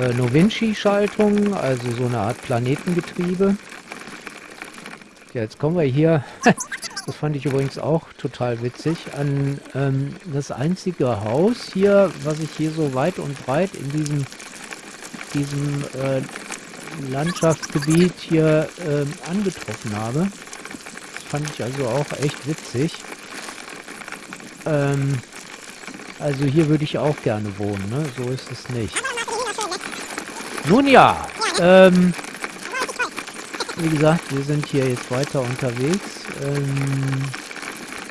äh, Novinci-Schaltung, also so eine Art Planetengetriebe. Ja, jetzt kommen wir hier, [laughs] das fand ich übrigens auch total witzig, an ähm, das einzige Haus hier, was ich hier so weit und breit in diesem, diesem äh, Landschaftsgebiet hier äh, angetroffen habe. Das fand ich also auch echt witzig. Ähm, also hier würde ich auch gerne wohnen, ne? So ist es nicht. Nun ja, ähm, wie gesagt, wir sind hier jetzt weiter unterwegs. Ähm,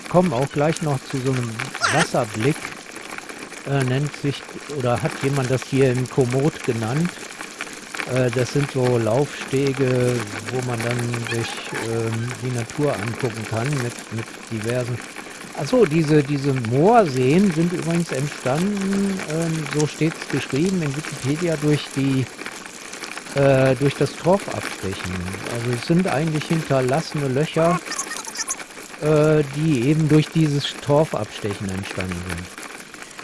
kommen auch gleich noch zu so einem Wasserblick. Äh, nennt sich, oder hat jemand das hier in Komoot genannt. Äh, das sind so Laufstege, wo man dann sich ähm, die Natur angucken kann mit, mit diversen Achso, diese, diese Moorseen sind übrigens entstanden, ähm, so steht es geschrieben in Wikipedia, durch die äh, durch das Torfabstechen. Also es sind eigentlich hinterlassene Löcher, äh, die eben durch dieses Torfabstechen entstanden sind.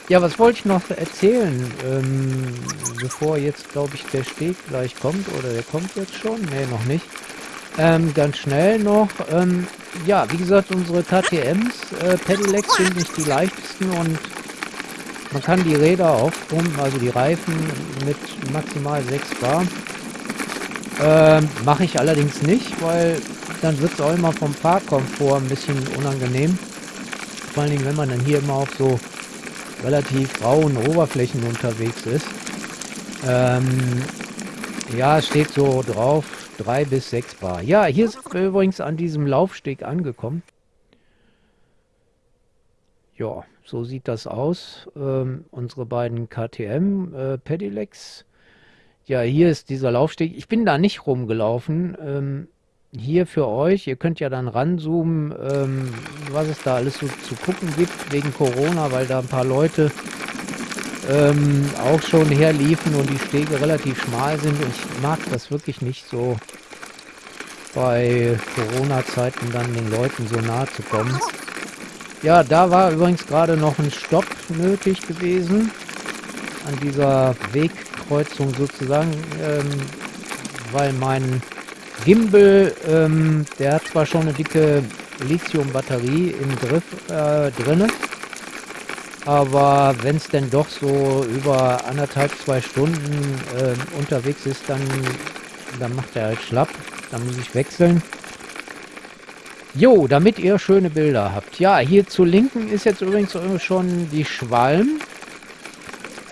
Ja, was wollte ich noch erzählen, ähm, bevor jetzt, glaube ich, der Steg gleich kommt, oder der kommt jetzt schon? Ne, noch nicht. Ähm, ganz schnell noch, ähm, ja, wie gesagt, unsere KTMs, äh, Pedelecs sind nicht die leichtesten und man kann die Räder aufpumpen, also die Reifen mit maximal 6 Bar. Ähm, Mache ich allerdings nicht, weil dann wird es auch immer vom Fahrkomfort ein bisschen unangenehm. Vor allen Dingen, wenn man dann hier immer auf so relativ rauen Oberflächen unterwegs ist. Ähm, ja, steht so drauf, 3 bis 6 Bar. Ja, hier sind wir übrigens an diesem Laufsteg angekommen. ja, so sieht das aus. Ähm, unsere beiden KTM äh, Pedelecs. Ja, hier ist dieser Laufsteg. Ich bin da nicht rumgelaufen. Ähm, hier für euch. Ihr könnt ja dann ranzoomen, ähm, was es da alles so zu gucken gibt wegen Corona, weil da ein paar Leute ähm, auch schon herliefen und die Stege relativ schmal sind. Und ich mag das wirklich nicht so bei Corona-Zeiten dann den Leuten so nahe zu kommen. Ja, da war übrigens gerade noch ein Stopp nötig gewesen an dieser Wegkreuzung sozusagen, ähm, weil mein Gimbal, ähm, der hat zwar schon eine dicke Lithium-Batterie im Griff äh, drinne, aber wenn es denn doch so über anderthalb, zwei Stunden äh, unterwegs ist, dann, dann macht er halt schlapp. Dann muss ich wechseln. Jo, damit ihr schöne Bilder habt. Ja, hier zu linken ist jetzt übrigens schon die Schwalm.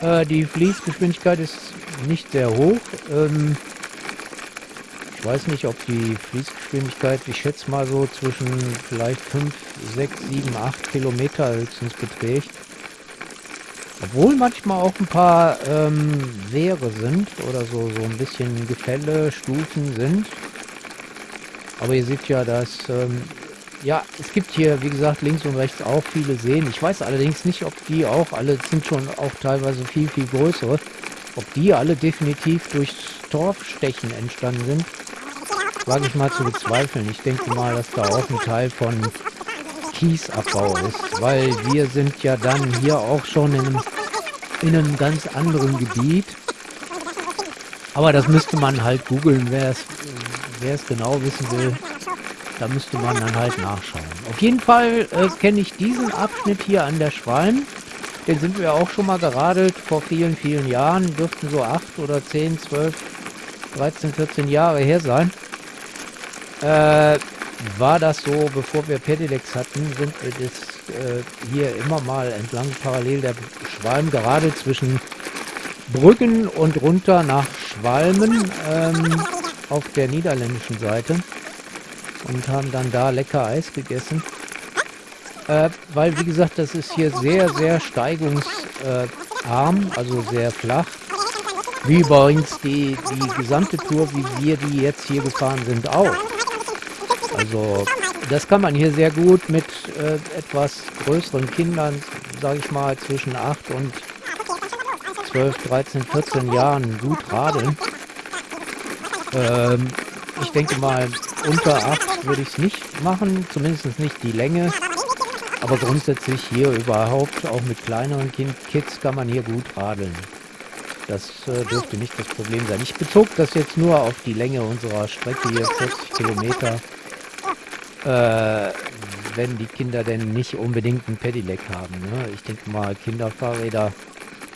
Äh, die Fließgeschwindigkeit ist nicht sehr hoch. Ähm, ich weiß nicht, ob die Fließgeschwindigkeit, ich schätze mal so zwischen vielleicht 5, 6, 7, 8 Kilometer höchstens beträgt. Obwohl manchmal auch ein paar ähm, Wehre sind oder so, so ein bisschen Gefälle, Stufen sind. Aber ihr seht ja, dass, ähm, ja, es gibt hier, wie gesagt, links und rechts auch viele Seen. Ich weiß allerdings nicht, ob die auch, alle sind schon auch teilweise viel, viel größere, ob die alle definitiv durchs Torfstechen entstanden sind. Wage ich mal zu bezweifeln. Ich denke mal, dass da auch ein Teil von Kiesabbau ist, weil wir sind ja dann hier auch schon in einem, in einem ganz anderen Gebiet. Aber das müsste man halt googeln, wer es genau wissen will. Da müsste man dann halt nachschauen. Auf jeden Fall äh, kenne ich diesen Abschnitt hier an der Schwalm. Den sind wir auch schon mal geradelt vor vielen, vielen Jahren. Dürften so 8 oder 10, 12, 13, 14 Jahre her sein. Äh, war das so, bevor wir Pedelecs hatten, sind wir das äh, hier immer mal entlang parallel der Schwalm gerade zwischen Brücken und runter nach Schwalmen ähm, auf der niederländischen Seite und haben dann da lecker Eis gegessen. Äh, weil, wie gesagt, das ist hier sehr, sehr steigungsarm, also sehr flach. Wie übrigens die, die gesamte Tour, wie wir die jetzt hier gefahren sind, auch. Also das kann man hier sehr gut mit äh, etwas größeren Kindern, sage ich mal, zwischen 8 und 12, 13, 14 Jahren gut radeln. Ähm, ich denke mal, unter 8 würde ich es nicht machen, zumindest nicht die Länge. Aber grundsätzlich hier überhaupt, auch mit kleineren kind Kids, kann man hier gut radeln. Das äh, dürfte nicht das Problem sein. Ich bezog das jetzt nur auf die Länge unserer Strecke hier, 40 Kilometer. Äh, wenn die Kinder denn nicht unbedingt ein Pedelec haben. Ne? Ich denke mal, Kinderfahrräder,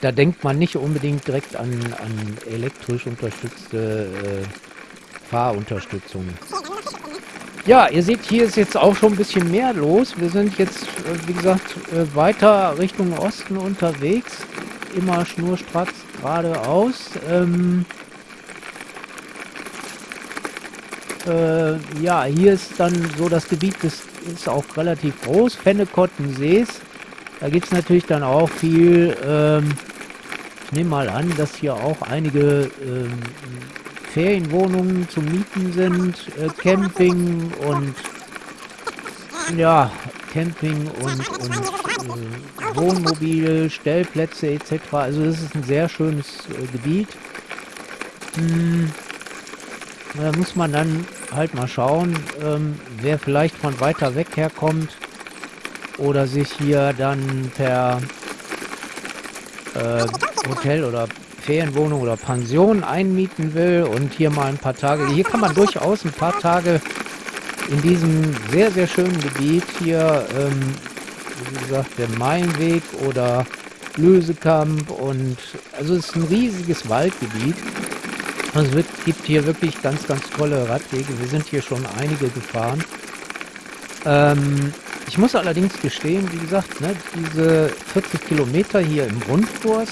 da denkt man nicht unbedingt direkt an, an elektrisch unterstützte äh, Fahrunterstützung. Ja, ihr seht, hier ist jetzt auch schon ein bisschen mehr los. Wir sind jetzt, äh, wie gesagt, äh, weiter Richtung Osten unterwegs. Immer schnurstracks geradeaus. Ähm, Äh, ja, hier ist dann so das Gebiet, das ist auch relativ groß, Fennekotten-Sees. Da gibt es natürlich dann auch viel, ähm, ich nehme mal an, dass hier auch einige ähm, Ferienwohnungen zum Mieten sind, äh, Camping und ja, Camping und, und äh, Wohnmobil, Stellplätze etc. Also das ist ein sehr schönes äh, Gebiet. Hm, da muss man dann halt mal schauen, ähm, wer vielleicht von weiter weg herkommt oder sich hier dann per äh, Hotel oder Ferienwohnung oder Pension einmieten will und hier mal ein paar Tage, hier kann man durchaus ein paar Tage in diesem sehr, sehr schönen Gebiet hier, ähm, wie gesagt, der Mainweg oder Lösekamp und also es ist ein riesiges Waldgebiet also es wird, gibt hier wirklich ganz, ganz tolle Radwege. Wir sind hier schon einige gefahren. Ähm, ich muss allerdings gestehen, wie gesagt, ne, diese 40 Kilometer hier im Rundkurs,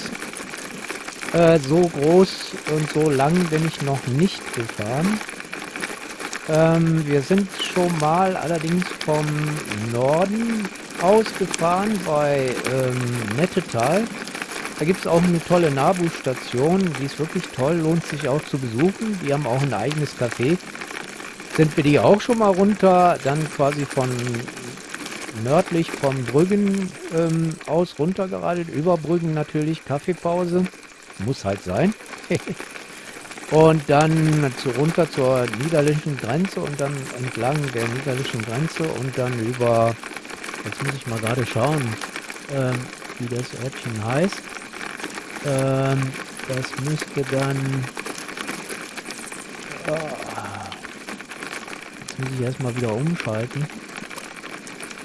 äh, so groß und so lang bin ich noch nicht gefahren. Ähm, wir sind schon mal allerdings vom Norden ausgefahren bei ähm, Nettetal. Da gibt es auch eine tolle Nabu-Station, die ist wirklich toll, lohnt sich auch zu besuchen. Die haben auch ein eigenes Café. Sind wir die auch schon mal runter, dann quasi von nördlich vom Brüggen ähm, aus runtergeradelt, über Brüggen natürlich, Kaffeepause, muss halt sein. [laughs] und dann zu, runter zur niederländischen Grenze und dann entlang der niederländischen Grenze und dann über, jetzt muss ich mal gerade schauen, ähm, wie das Örtchen heißt. Ähm, das müsste dann, oh, jetzt muss ich erstmal wieder umschalten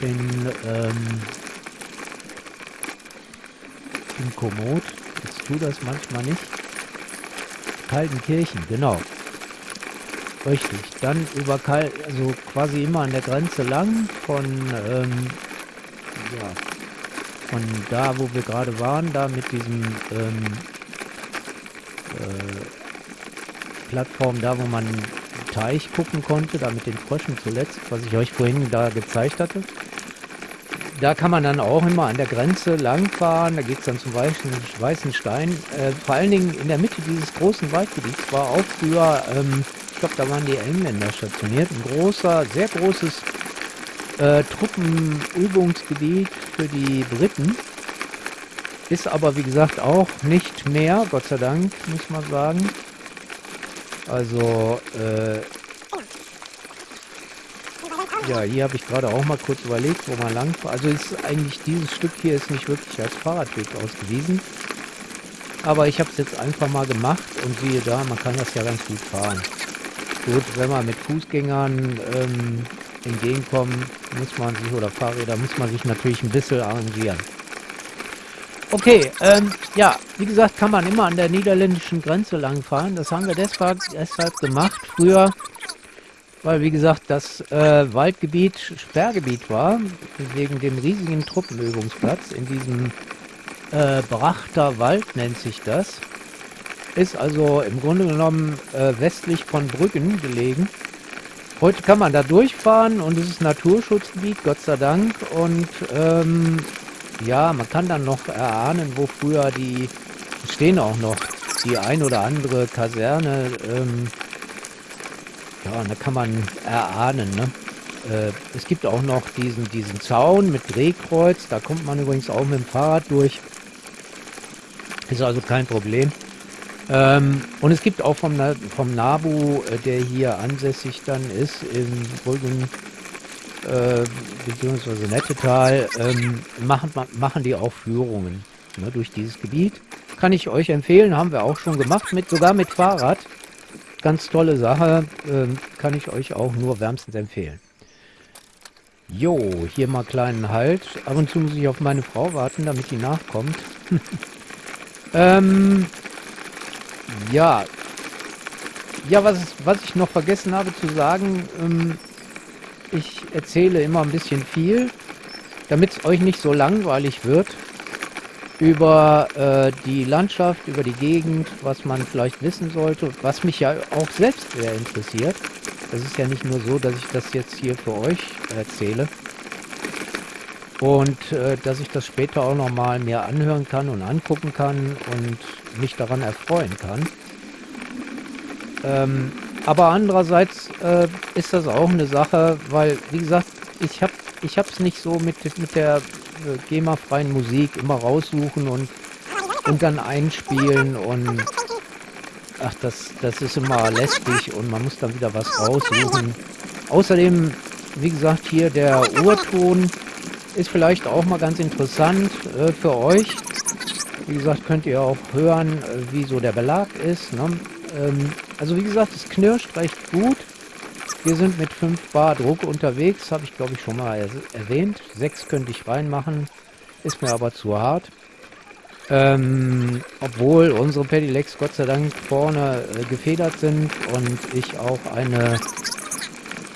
in, ähm, in Komoot. Tut das manchmal nicht. Kaltenkirchen, genau. Richtig. Dann über Kal also quasi immer an der Grenze lang von, ähm, ja, von da, wo wir gerade waren, da mit diesem, ähm, äh, Plattform da, wo man Teich gucken konnte, da mit den Fröschen zuletzt, was ich euch vorhin da gezeigt hatte da kann man dann auch immer an der Grenze langfahren. Da geht es dann zum Weißen, Weißen Stein. Äh, vor allen Dingen in der Mitte dieses großen Waldgebiets war auch früher, ähm, ich glaube, da waren die Engländer stationiert. Ein großer, sehr großes äh, Truppenübungsgebiet für die Briten. Ist aber, wie gesagt, auch nicht mehr, Gott sei Dank, muss man sagen. Also, äh, ja, hier habe ich gerade auch mal kurz überlegt, wo man lang Also ist eigentlich dieses Stück hier ist nicht wirklich als Fahrradweg ausgewiesen. Aber ich habe es jetzt einfach mal gemacht und siehe da, man kann das ja ganz gut fahren. Gut, wenn man mit Fußgängern ähm, entgegenkommen, muss man sich, oder Fahrräder, muss man sich natürlich ein bisschen arrangieren. Okay, ähm, ja, wie gesagt, kann man immer an der niederländischen Grenze lang fahren. Das haben wir deshalb, deshalb gemacht. Früher weil wie gesagt das äh, Waldgebiet Sperrgebiet war, wegen dem riesigen Truppenübungsplatz in diesem äh, Brachter Wald nennt sich das. Ist also im Grunde genommen äh, westlich von Brüggen gelegen. Heute kann man da durchfahren und es ist Naturschutzgebiet, Gott sei Dank. Und ähm, ja, man kann dann noch erahnen, wo früher die, stehen auch noch die ein oder andere Kaserne ähm, ja, da kann man erahnen, ne? Äh, es gibt auch noch diesen, diesen Zaun mit Drehkreuz. Da kommt man übrigens auch mit dem Fahrrad durch. Ist also kein Problem. Ähm, und es gibt auch vom, vom Nabu, äh, der hier ansässig dann ist, im Brüggen äh, bzw. Nettetal, ähm, machen, machen die auch Führungen ne, durch dieses Gebiet. Kann ich euch empfehlen, haben wir auch schon gemacht, mit sogar mit Fahrrad. Ganz tolle Sache, ähm, kann ich euch auch nur wärmstens empfehlen. Jo, hier mal kleinen Halt. Ab und zu muss ich auf meine Frau warten, damit die nachkommt. [laughs] ähm, ja. Ja, was, was ich noch vergessen habe zu sagen, ähm, ich erzähle immer ein bisschen viel, damit es euch nicht so langweilig wird über äh, die Landschaft, über die Gegend, was man vielleicht wissen sollte, was mich ja auch selbst sehr interessiert. Es ist ja nicht nur so, dass ich das jetzt hier für euch erzähle. Und äh, dass ich das später auch nochmal mehr anhören kann und angucken kann und mich daran erfreuen kann. Ähm, aber andererseits äh, ist das auch eine Sache, weil, wie gesagt, ich habe ich es nicht so mit, mit der äh, GEMA-freien Musik immer raussuchen und, und dann einspielen und ach, das, das ist immer lästig und man muss dann wieder was raussuchen. Außerdem, wie gesagt, hier der Urton ist vielleicht auch mal ganz interessant äh, für euch. Wie gesagt, könnt ihr auch hören, äh, wie so der Belag ist. Ne? Ähm, also wie gesagt, es knirscht recht gut. Wir sind mit 5 Bar Druck unterwegs, habe ich glaube ich schon mal erwähnt. 6 könnte ich reinmachen, ist mir aber zu hart. Ähm, obwohl unsere Pedelecs Gott sei Dank vorne äh, gefedert sind und ich auch eine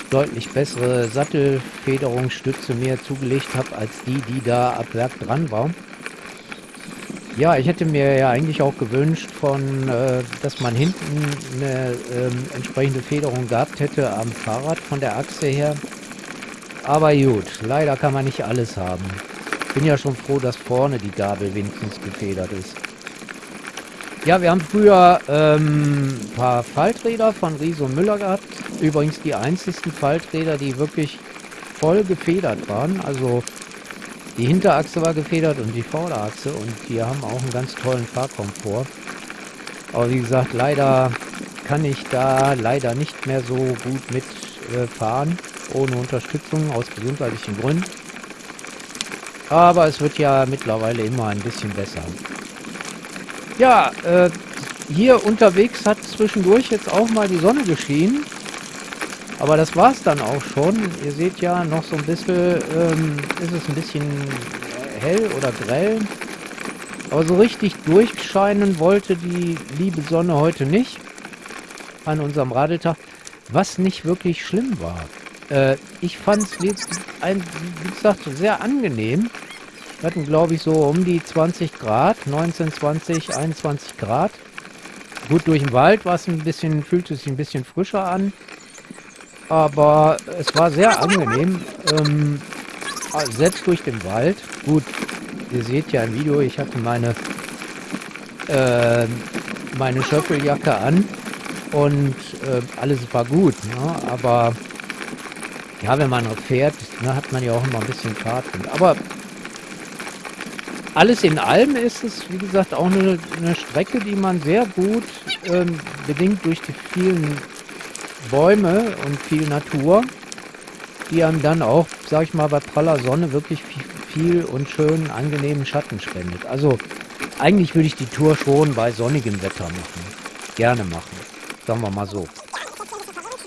deutlich bessere Sattelfederungsstütze mir zugelegt habe, als die, die da ab Werk dran war. Ja, ich hätte mir ja eigentlich auch gewünscht, von, äh, dass man hinten eine ähm, entsprechende Federung gehabt hätte am Fahrrad von der Achse her. Aber gut, leider kann man nicht alles haben. Bin ja schon froh, dass vorne die Gabel wenigstens gefedert ist. Ja, wir haben früher ähm, ein paar Falträder von und Müller gehabt. Übrigens die einzigsten Falträder, die wirklich voll gefedert waren. Also die Hinterachse war gefedert und die Vorderachse. Und die haben auch einen ganz tollen Fahrkomfort. Aber wie gesagt, leider kann ich da leider nicht mehr so gut mitfahren. Äh, ohne Unterstützung aus gesundheitlichen Gründen. Aber es wird ja mittlerweile immer ein bisschen besser. Ja, äh, hier unterwegs hat zwischendurch jetzt auch mal die Sonne geschienen. Aber das war es dann auch schon. Ihr seht ja noch so ein bisschen, ähm, ist es ein bisschen hell oder grell. Aber so richtig durchscheinen wollte die liebe Sonne heute nicht an unserem Radeltag, was nicht wirklich schlimm war. Äh, ich fand es, wie, wie gesagt, sehr angenehm. Wir hatten, glaube ich, so um die 20 Grad, 19, 20, 21 Grad. Gut, durch den Wald war es ein bisschen, fühlte sich ein bisschen frischer an. Aber es war sehr angenehm. Ähm, selbst durch den Wald. Gut, ihr seht ja im Video, ich hatte meine, äh, meine Schöffeljacke an. Und äh, alles war gut. Ne? Aber ja, wenn man fährt, ne, hat man ja auch immer ein bisschen Fahrtwind. Aber alles in allem ist es, wie gesagt, auch eine, eine Strecke, die man sehr gut, ähm, bedingt durch die vielen Bäume und viel Natur, die einem dann auch, sag ich mal, bei praller Sonne wirklich viel, und schön angenehmen Schatten spendet. Also eigentlich würde ich die Tour schon bei sonnigem Wetter machen. Gerne machen. Sagen wir mal so.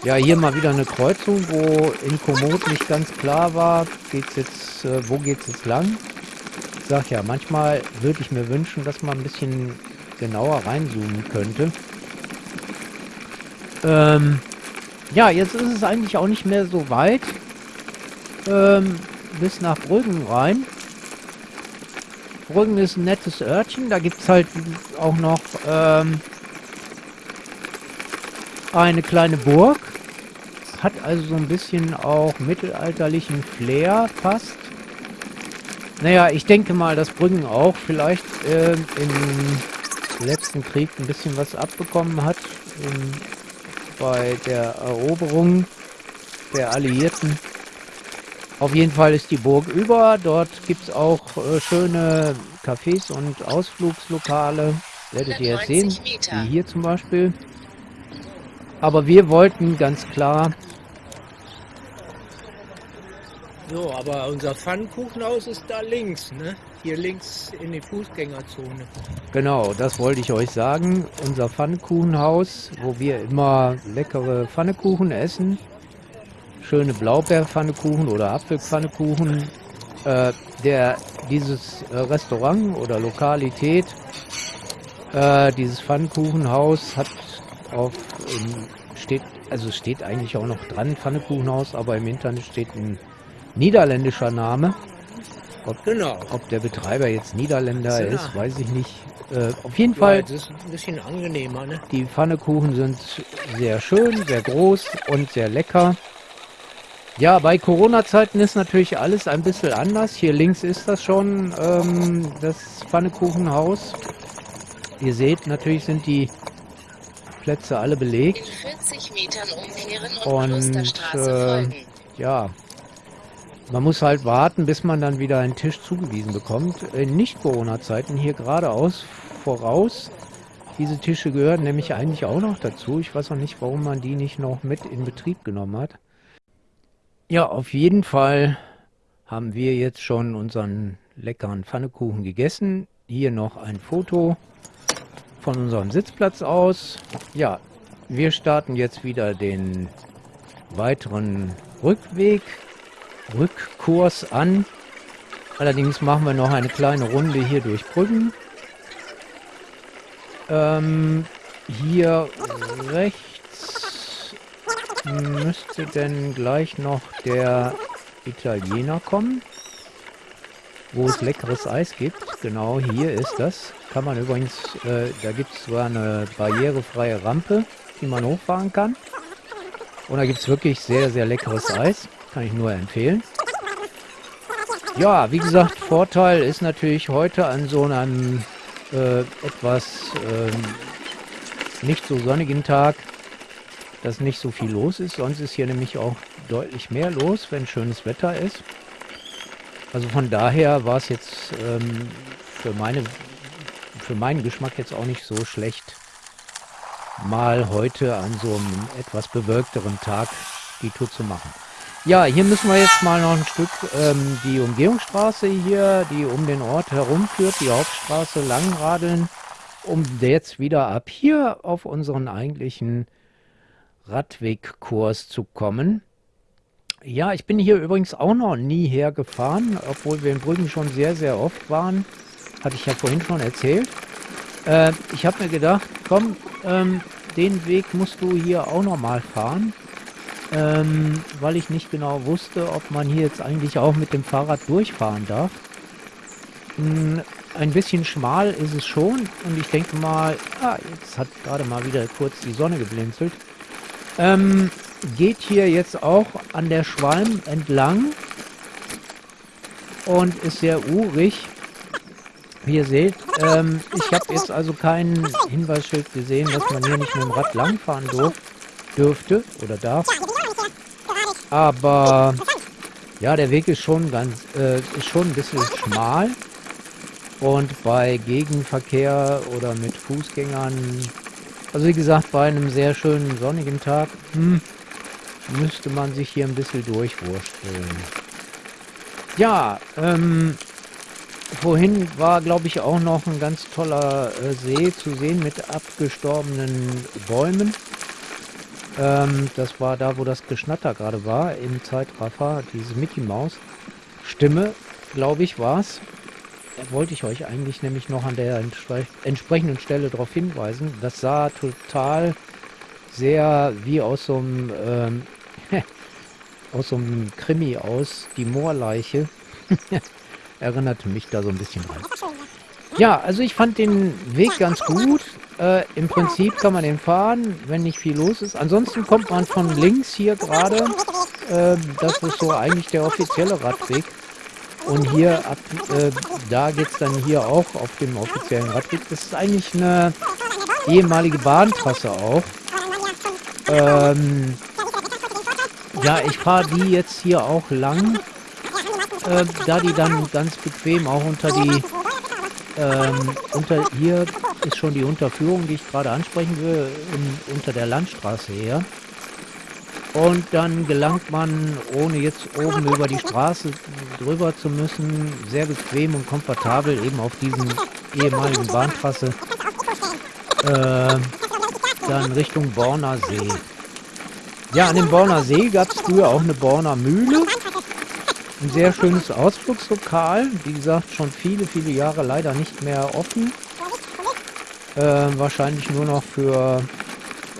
Ja, hier mal wieder eine Kreuzung, wo in Komoot nicht ganz klar war, geht's jetzt, äh, wo geht's jetzt lang? Ich sag ja, manchmal würde ich mir wünschen, dass man ein bisschen genauer reinzoomen könnte. Ähm, ja, jetzt ist es eigentlich auch nicht mehr so weit ähm, bis nach Brüggen rein. Brüggen ist ein nettes Örtchen. Da gibt es halt auch noch ähm, eine kleine Burg. Hat also so ein bisschen auch mittelalterlichen Flair fast. Naja, ich denke mal, dass Brüggen auch vielleicht äh, im letzten Krieg ein bisschen was abbekommen hat. In, bei der Eroberung der Alliierten. Auf jeden Fall ist die Burg über. Dort gibt es auch äh, schöne Cafés und Ausflugslokale. Werdet ihr jetzt sehen, wie hier zum Beispiel. Aber wir wollten ganz klar so, aber unser Pfannkuchenhaus ist da links, ne? Hier links in die Fußgängerzone. Genau, das wollte ich euch sagen. Unser Pfannkuchenhaus, wo wir immer leckere Pfannekuchen essen. Schöne Blaubeerpfannekuchen oder Apfelpfannekuchen. Äh, der, dieses äh, Restaurant oder Lokalität, äh, dieses Pfannkuchenhaus hat auf, in, steht, also steht eigentlich auch noch dran, Pfannekuchenhaus, aber im Internet steht ein niederländischer Name. Ob, genau. ob der Betreiber jetzt Niederländer ist, ist weiß ich nicht. Äh, auf jeden ja, Fall. Das ist ein bisschen angenehmer, ne? Die Pfannekuchen sind sehr schön, sehr groß und sehr lecker. Ja, bei Corona-Zeiten ist natürlich alles ein bisschen anders. Hier links ist das schon ähm, das Pfannekuchenhaus. Ihr seht, natürlich sind die Plätze alle belegt. In 40 Metern umkehren und, und äh, ja, man muss halt warten, bis man dann wieder einen Tisch zugewiesen bekommt. In Nicht-Corona-Zeiten hier geradeaus voraus. Diese Tische gehören nämlich eigentlich auch noch dazu. Ich weiß auch nicht, warum man die nicht noch mit in Betrieb genommen hat. Ja, auf jeden Fall haben wir jetzt schon unseren leckeren Pfannekuchen gegessen. Hier noch ein Foto von unserem Sitzplatz aus. Ja, wir starten jetzt wieder den weiteren Rückweg Rückkurs an. Allerdings machen wir noch eine kleine Runde hier durch Brücken. Ähm, hier rechts müsste denn gleich noch der Italiener kommen, wo es leckeres Eis gibt. Genau, hier ist das. Kann man übrigens, äh, da gibt es sogar eine barrierefreie Rampe, die man hochfahren kann. Und da gibt es wirklich sehr, sehr leckeres Eis. Kann ich nur empfehlen. Ja, wie gesagt, Vorteil ist natürlich heute an so einem äh, etwas ähm, nicht so sonnigen Tag, dass nicht so viel los ist. Sonst ist hier nämlich auch deutlich mehr los, wenn schönes Wetter ist. Also von daher war es jetzt ähm, für, meine, für meinen Geschmack jetzt auch nicht so schlecht, mal heute an so einem etwas bewölkteren Tag die Tour zu machen. Ja, hier müssen wir jetzt mal noch ein Stück ähm, die Umgehungsstraße hier, die um den Ort herumführt, die Hauptstraße langradeln, um jetzt wieder ab hier auf unseren eigentlichen Radwegkurs zu kommen. Ja, ich bin hier übrigens auch noch nie hergefahren, obwohl wir in Brüggen schon sehr, sehr oft waren. Hatte ich ja vorhin schon erzählt. Äh, ich habe mir gedacht, komm, ähm, den Weg musst du hier auch noch mal fahren ähm, weil ich nicht genau wusste, ob man hier jetzt eigentlich auch mit dem Fahrrad durchfahren darf. Hm, ein bisschen schmal ist es schon und ich denke mal, ah, jetzt hat gerade mal wieder kurz die Sonne geblinzelt. Ähm, geht hier jetzt auch an der Schwalm entlang und ist sehr urig. Wie ihr seht, ähm, ich habe jetzt also kein Hinweisschild gesehen, dass man hier nicht mit dem Rad langfahren dürfte oder darf. Aber ja, der Weg ist schon ganz, äh, ist schon ein bisschen schmal. Und bei Gegenverkehr oder mit Fußgängern, also wie gesagt, bei einem sehr schönen sonnigen Tag, hm, müsste man sich hier ein bisschen durchwursteln. Ja, ähm, vorhin war, glaube ich, auch noch ein ganz toller äh, See zu sehen mit abgestorbenen Bäumen. Ähm, das war da, wo das Geschnatter gerade war, im Zeitraffer, diese Mickey Maus Stimme, glaube ich, war es. Da wollte ich euch eigentlich nämlich noch an der entsprechenden Stelle darauf hinweisen. Das sah total sehr wie aus so einem, ähm, [laughs] aus so einem Krimi aus, die Moorleiche. [laughs] Erinnerte mich da so ein bisschen dran. Ja, also ich fand den Weg ganz gut. Äh, Im Prinzip kann man den fahren, wenn nicht viel los ist. Ansonsten kommt man von links hier gerade. Äh, das ist so eigentlich der offizielle Radweg. Und hier ab, äh, da geht es dann hier auch auf dem offiziellen Radweg. Das ist eigentlich eine ehemalige Bahntrasse auch. Ähm, ja, ich fahre die jetzt hier auch lang, äh, da die dann ganz bequem auch unter die ähm, unter hier ist schon die Unterführung, die ich gerade ansprechen will, in, unter der Landstraße her. Und dann gelangt man, ohne jetzt oben über die Straße drüber zu müssen, sehr bequem und komfortabel eben auf diesen ehemaligen Bahntrasse äh, dann Richtung Borner See. Ja, an dem Borner See gab es früher auch eine Borner Mühle. Ein sehr schönes Ausflugslokal. Wie gesagt, schon viele, viele Jahre leider nicht mehr offen. Äh, wahrscheinlich nur noch für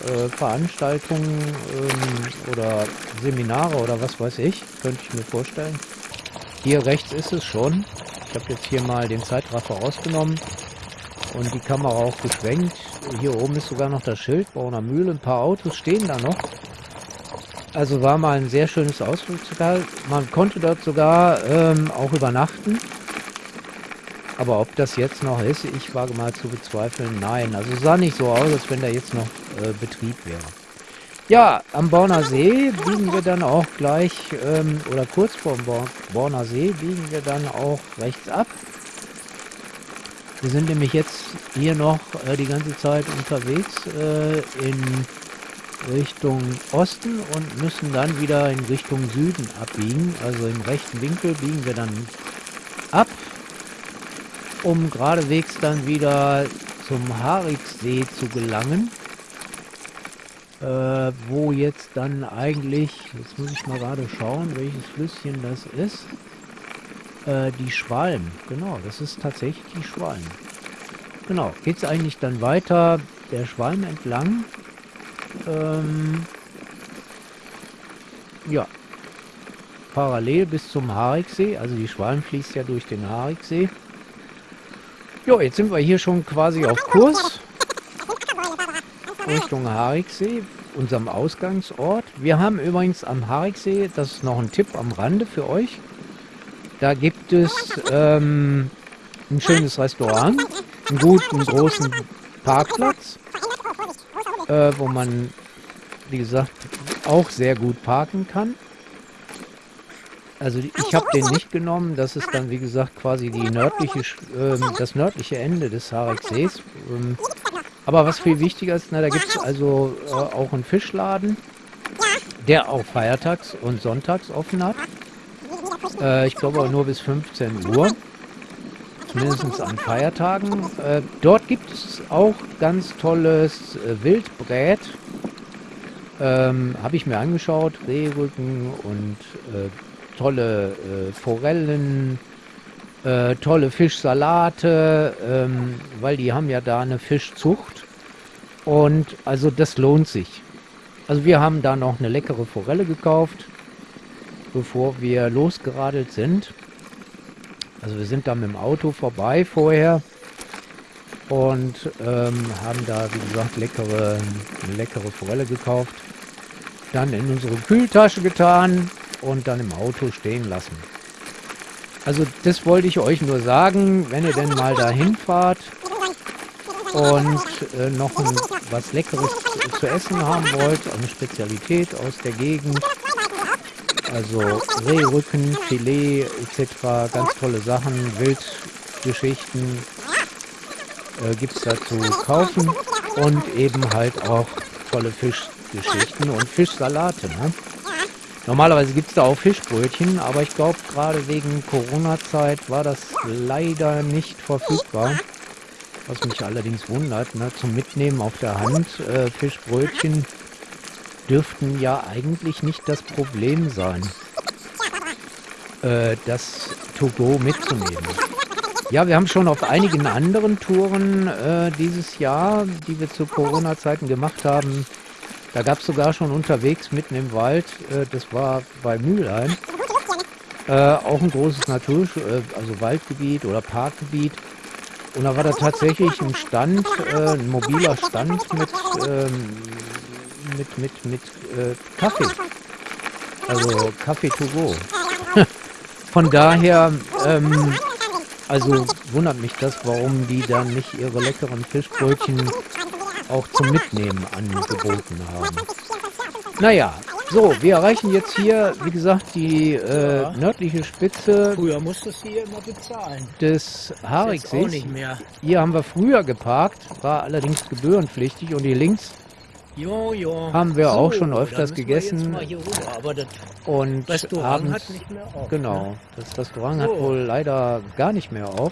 äh, Veranstaltungen ähm, oder Seminare oder was weiß ich. Könnte ich mir vorstellen. Hier rechts ist es schon. Ich habe jetzt hier mal den Zeitraffer rausgenommen und die Kamera auch geschwenkt. Hier oben ist sogar noch das Schild, Brauner Mühle. Ein paar Autos stehen da noch. Also war mal ein sehr schönes Ausflugslokal. Man konnte dort sogar ähm, auch übernachten. Aber ob das jetzt noch ist, ich wage mal zu bezweifeln, nein. Also sah nicht so aus, als wenn da jetzt noch äh, Betrieb wäre. Ja, am Borner See biegen wir dann auch gleich, ähm, oder kurz vor dem Borner See biegen wir dann auch rechts ab. Wir sind nämlich jetzt hier noch äh, die ganze Zeit unterwegs äh, in Richtung Osten und müssen dann wieder in Richtung Süden abbiegen. Also im rechten Winkel biegen wir dann ab, um geradewegs dann wieder zum Harixsee zu gelangen. Äh, wo jetzt dann eigentlich, jetzt muss ich mal gerade schauen, welches Flüsschen das ist. Äh, die Schwalm, genau, das ist tatsächlich die Schwalm. Genau, geht es eigentlich dann weiter der Schwalm entlang ähm, ja. Parallel bis zum Hariksee. Also die Schwalm fließt ja durch den Hariksee. Jo, jetzt sind wir hier schon quasi auf Kurs. Richtung Hariksee. unserem Ausgangsort. Wir haben übrigens am Hariksee, das ist noch ein Tipp am Rande für euch, da gibt es ähm, ein schönes Restaurant, einen guten großen Parkplatz, äh, wo man, wie gesagt, auch sehr gut parken kann. Also ich habe den nicht genommen. Das ist dann, wie gesagt, quasi die nördliche, äh, das nördliche Ende des Hareksees. Ähm, aber was viel wichtiger ist, na, da gibt es also äh, auch einen Fischladen, der auch feiertags und sonntags offen hat. Äh, ich glaube nur bis 15 Uhr. Zumindest an Feiertagen. Äh, dort gibt es auch ganz tolles äh, Wildbrät. Ähm, Habe ich mir angeschaut. Rehrücken und äh, tolle äh, Forellen, äh, tolle Fischsalate, ähm, weil die haben ja da eine Fischzucht. Und also das lohnt sich. Also wir haben da noch eine leckere Forelle gekauft, bevor wir losgeradelt sind. Also wir sind da mit dem Auto vorbei vorher und ähm, haben da, wie gesagt, leckere, leckere Forelle gekauft. Dann in unsere Kühltasche getan und dann im Auto stehen lassen. Also das wollte ich euch nur sagen, wenn ihr denn mal dahin fahrt und äh, noch ein, was Leckeres zu essen haben wollt, eine Spezialität aus der Gegend, also Rehrücken, Filet etc., ganz tolle Sachen, Wildgeschichten äh, gibt es da zu kaufen und eben halt auch tolle Fischgeschichten und Fischsalate. Ne? Normalerweise gibt es da auch Fischbrötchen, aber ich glaube, gerade wegen Corona-Zeit war das leider nicht verfügbar. Was mich allerdings wundert, ne? zum Mitnehmen auf der Hand. Äh, Fischbrötchen dürften ja eigentlich nicht das Problem sein, äh, das To-Go mitzunehmen. Ja, wir haben schon auf einigen anderen Touren äh, dieses Jahr, die wir zu Corona-Zeiten gemacht haben, da gab es sogar schon unterwegs mitten im Wald, äh, das war bei Mülheim, äh, auch ein großes Natur, äh, also Waldgebiet oder Parkgebiet. Und da war da tatsächlich ein Stand, äh, ein mobiler Stand mit, ähm, mit, mit, mit äh, Kaffee. Also Kaffee to go. [laughs] Von daher, ähm, also wundert mich das, warum die dann nicht ihre leckeren Fischbrötchen auch zum Mitnehmen angeboten haben. Naja, so, wir erreichen jetzt hier, wie gesagt, die äh, ja. nördliche Spitze. Früher musstest du hier immer bezahlen. Des Hariksees. Hier haben wir früher geparkt, war allerdings gebührenpflichtig und hier links jo, jo. haben wir so, auch schon öfters gegessen. und Restaurant abends, auf. Genau, ne? das Restaurant so. hat wohl leider gar nicht mehr auf.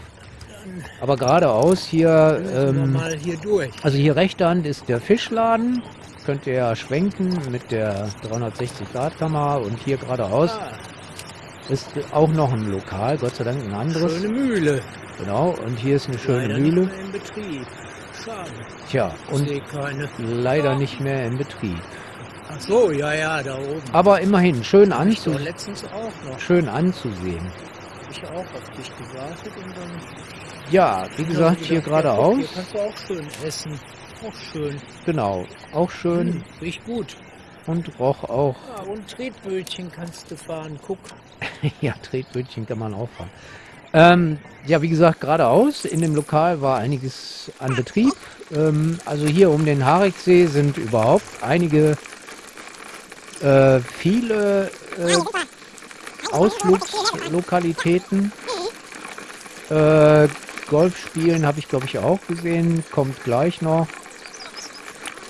Aber geradeaus hier, ähm, hier also hier rechter Hand ist der Fischladen. Könnt ihr ja schwenken mit der 360-Grad-Kamera und hier geradeaus ah. ist auch noch ein Lokal, Gott sei Dank ein anderes. Schöne Mühle. Genau, und hier ist eine schöne leider Mühle. Tja, und leider ah. nicht mehr in Betrieb. Ach so, ja, ja, da oben. Aber immerhin, schön, anzu letztens auch noch. schön anzusehen. Ich auch auf dich gewartet und dann ja, wie gesagt, hier geradeaus. Hier kannst du auch schön essen. Auch schön. Genau, auch schön. Hm, riecht gut. Und roch auch. Ja, und Tretbötchen kannst du fahren, guck. [laughs] ja, Tretbötchen kann man auch fahren. Ähm, ja, wie gesagt, geradeaus. In dem Lokal war einiges an Betrieb. Ähm, also hier um den Hariksee sind überhaupt einige, äh, viele äh, Ausflugslokalitäten. Äh, Golf spielen habe ich glaube ich auch gesehen, kommt gleich noch.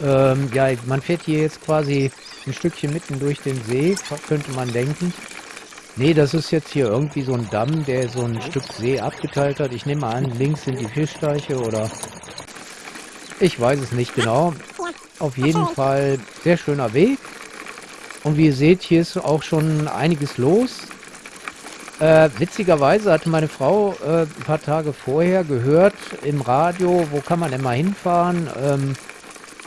Ähm, ja, man fährt hier jetzt quasi ein Stückchen mitten durch den See, könnte man denken. Nee, das ist jetzt hier irgendwie so ein Damm, der so ein Stück See abgeteilt hat. Ich nehme an, links sind die Fischteiche oder ich weiß es nicht genau. Auf jeden Fall sehr schöner Weg. Und wie ihr seht, hier ist auch schon einiges los. Äh, witzigerweise hatte meine Frau äh, ein paar Tage vorher gehört im Radio, wo kann man denn mal hinfahren, ähm,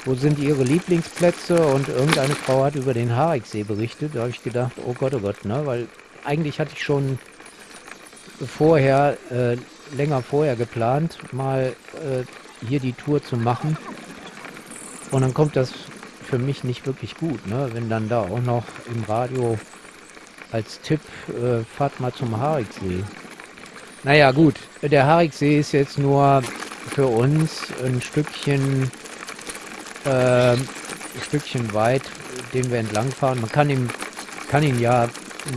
wo sind ihre Lieblingsplätze und irgendeine Frau hat über den Hariksee berichtet. Da habe ich gedacht, oh Gott, oh Gott, ne? weil eigentlich hatte ich schon vorher, äh, länger vorher geplant, mal äh, hier die Tour zu machen. Und dann kommt das für mich nicht wirklich gut, ne? wenn dann da auch noch im Radio als Tipp, äh, fahrt mal zum Hariksee. Naja gut, der Hariksee ist jetzt nur für uns ein Stückchen, äh, ein Stückchen weit, den wir entlang fahren. Man kann ihn, kann ihn ja,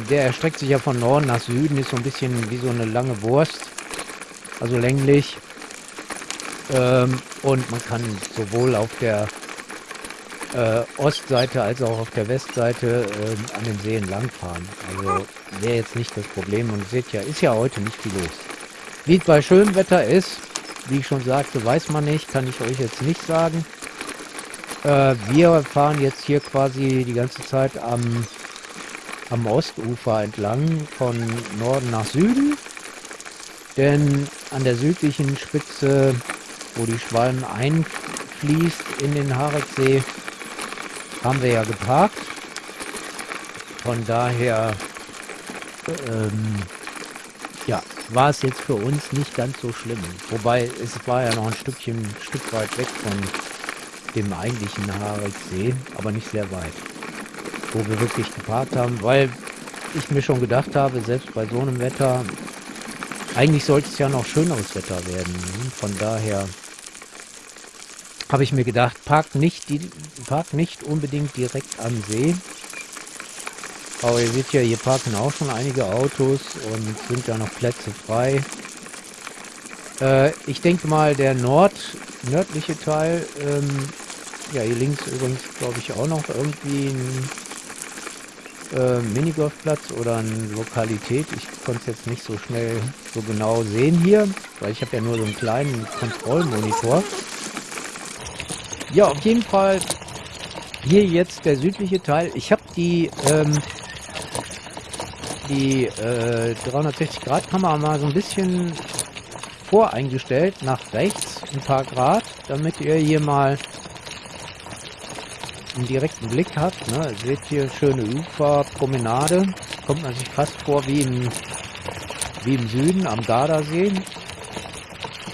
der erstreckt sich ja von Norden nach Süden, ist so ein bisschen wie so eine lange Wurst, also länglich. Ähm, und man kann sowohl auf der äh, Ostseite als auch auf der Westseite äh, an den Seen langfahren. Also wäre jetzt nicht das Problem. Und seht ja, ist ja heute nicht viel los. Wie es bei schönem Wetter ist, wie ich schon sagte, weiß man nicht, kann ich euch jetzt nicht sagen. Äh, wir fahren jetzt hier quasi die ganze Zeit am, am Ostufer entlang, von Norden nach Süden. Denn an der südlichen Spitze, wo die Schwalm einfließt in den Hareksee, haben wir ja geparkt. Von daher, ähm, ja, war es jetzt für uns nicht ganz so schlimm. Wobei, es war ja noch ein Stückchen, ein Stück weit weg von dem eigentlichen Hariksee, aber nicht sehr weit. Wo wir wirklich geparkt haben, weil ich mir schon gedacht habe, selbst bei so einem Wetter, eigentlich sollte es ja noch schöneres Wetter werden. Von daher habe ich mir gedacht, parkt nicht, die, parkt nicht unbedingt direkt am See. Aber ihr seht ja, hier parken auch schon einige Autos und sind ja noch Plätze frei. Äh, ich denke mal, der Nord, nördliche Teil, ähm, ja, hier links übrigens, glaube ich, auch noch irgendwie ein äh, Minigolfplatz oder eine Lokalität. Ich konnte es jetzt nicht so schnell so genau sehen hier, weil ich habe ja nur so einen kleinen Kontrollmonitor. Ja, auf jeden Fall hier jetzt der südliche Teil. Ich habe die ähm, die äh, 360 Grad Kamera mal so ein bisschen voreingestellt nach rechts ein paar Grad, damit ihr hier mal einen direkten Blick habt. Ne? Ihr seht hier schöne Ufer, Promenade. Kommt man sich fast vor wie im, wie im Süden am Gardasee.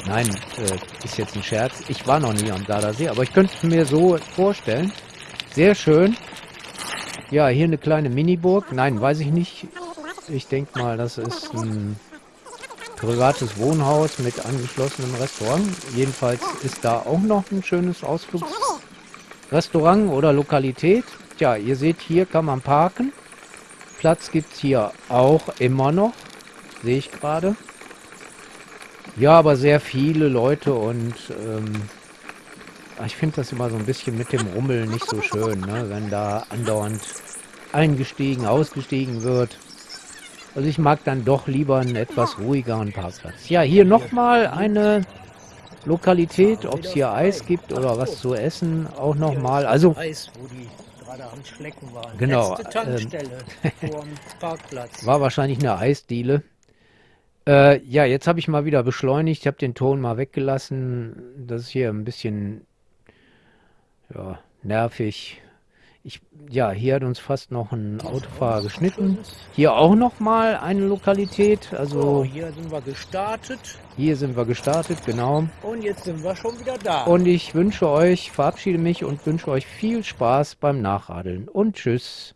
Nein, äh, ist jetzt ein Scherz. Ich war noch nie am Gardasee, aber ich könnte mir so vorstellen. Sehr schön. Ja, hier eine kleine Miniburg. Nein, weiß ich nicht. Ich denke mal, das ist ein privates Wohnhaus mit angeschlossenem Restaurant. Jedenfalls ist da auch noch ein schönes Ausflugsrestaurant oder Lokalität. Tja, ihr seht, hier kann man parken. Platz gibt es hier auch immer noch. Sehe ich gerade. Ja, aber sehr viele Leute und ähm, ich finde das immer so ein bisschen mit dem Rummel nicht so schön, ne? wenn da andauernd eingestiegen, ausgestiegen wird. Also ich mag dann doch lieber einen etwas ruhigeren Parkplatz. Ja, hier nochmal eine Lokalität, ob es hier Eis gibt oder was zu essen, auch nochmal. Also Eis, wo die gerade am Schlecken waren. Genau, [laughs] Parkplatz. war wahrscheinlich eine Eisdiele. Äh, ja, jetzt habe ich mal wieder beschleunigt. Ich habe den Ton mal weggelassen. Das ist hier ein bisschen ja, nervig. Ich, ja, hier hat uns fast noch ein Autofahrer geschnitten. Hier auch noch mal eine Lokalität. So, Also hier sind wir gestartet hier sind wir gestartet, genau. und jetzt sind wir schon wieder da. Und ich wünsche euch, verabschiede mich und wünsche euch viel Spaß beim Nachradeln. Und tschüss.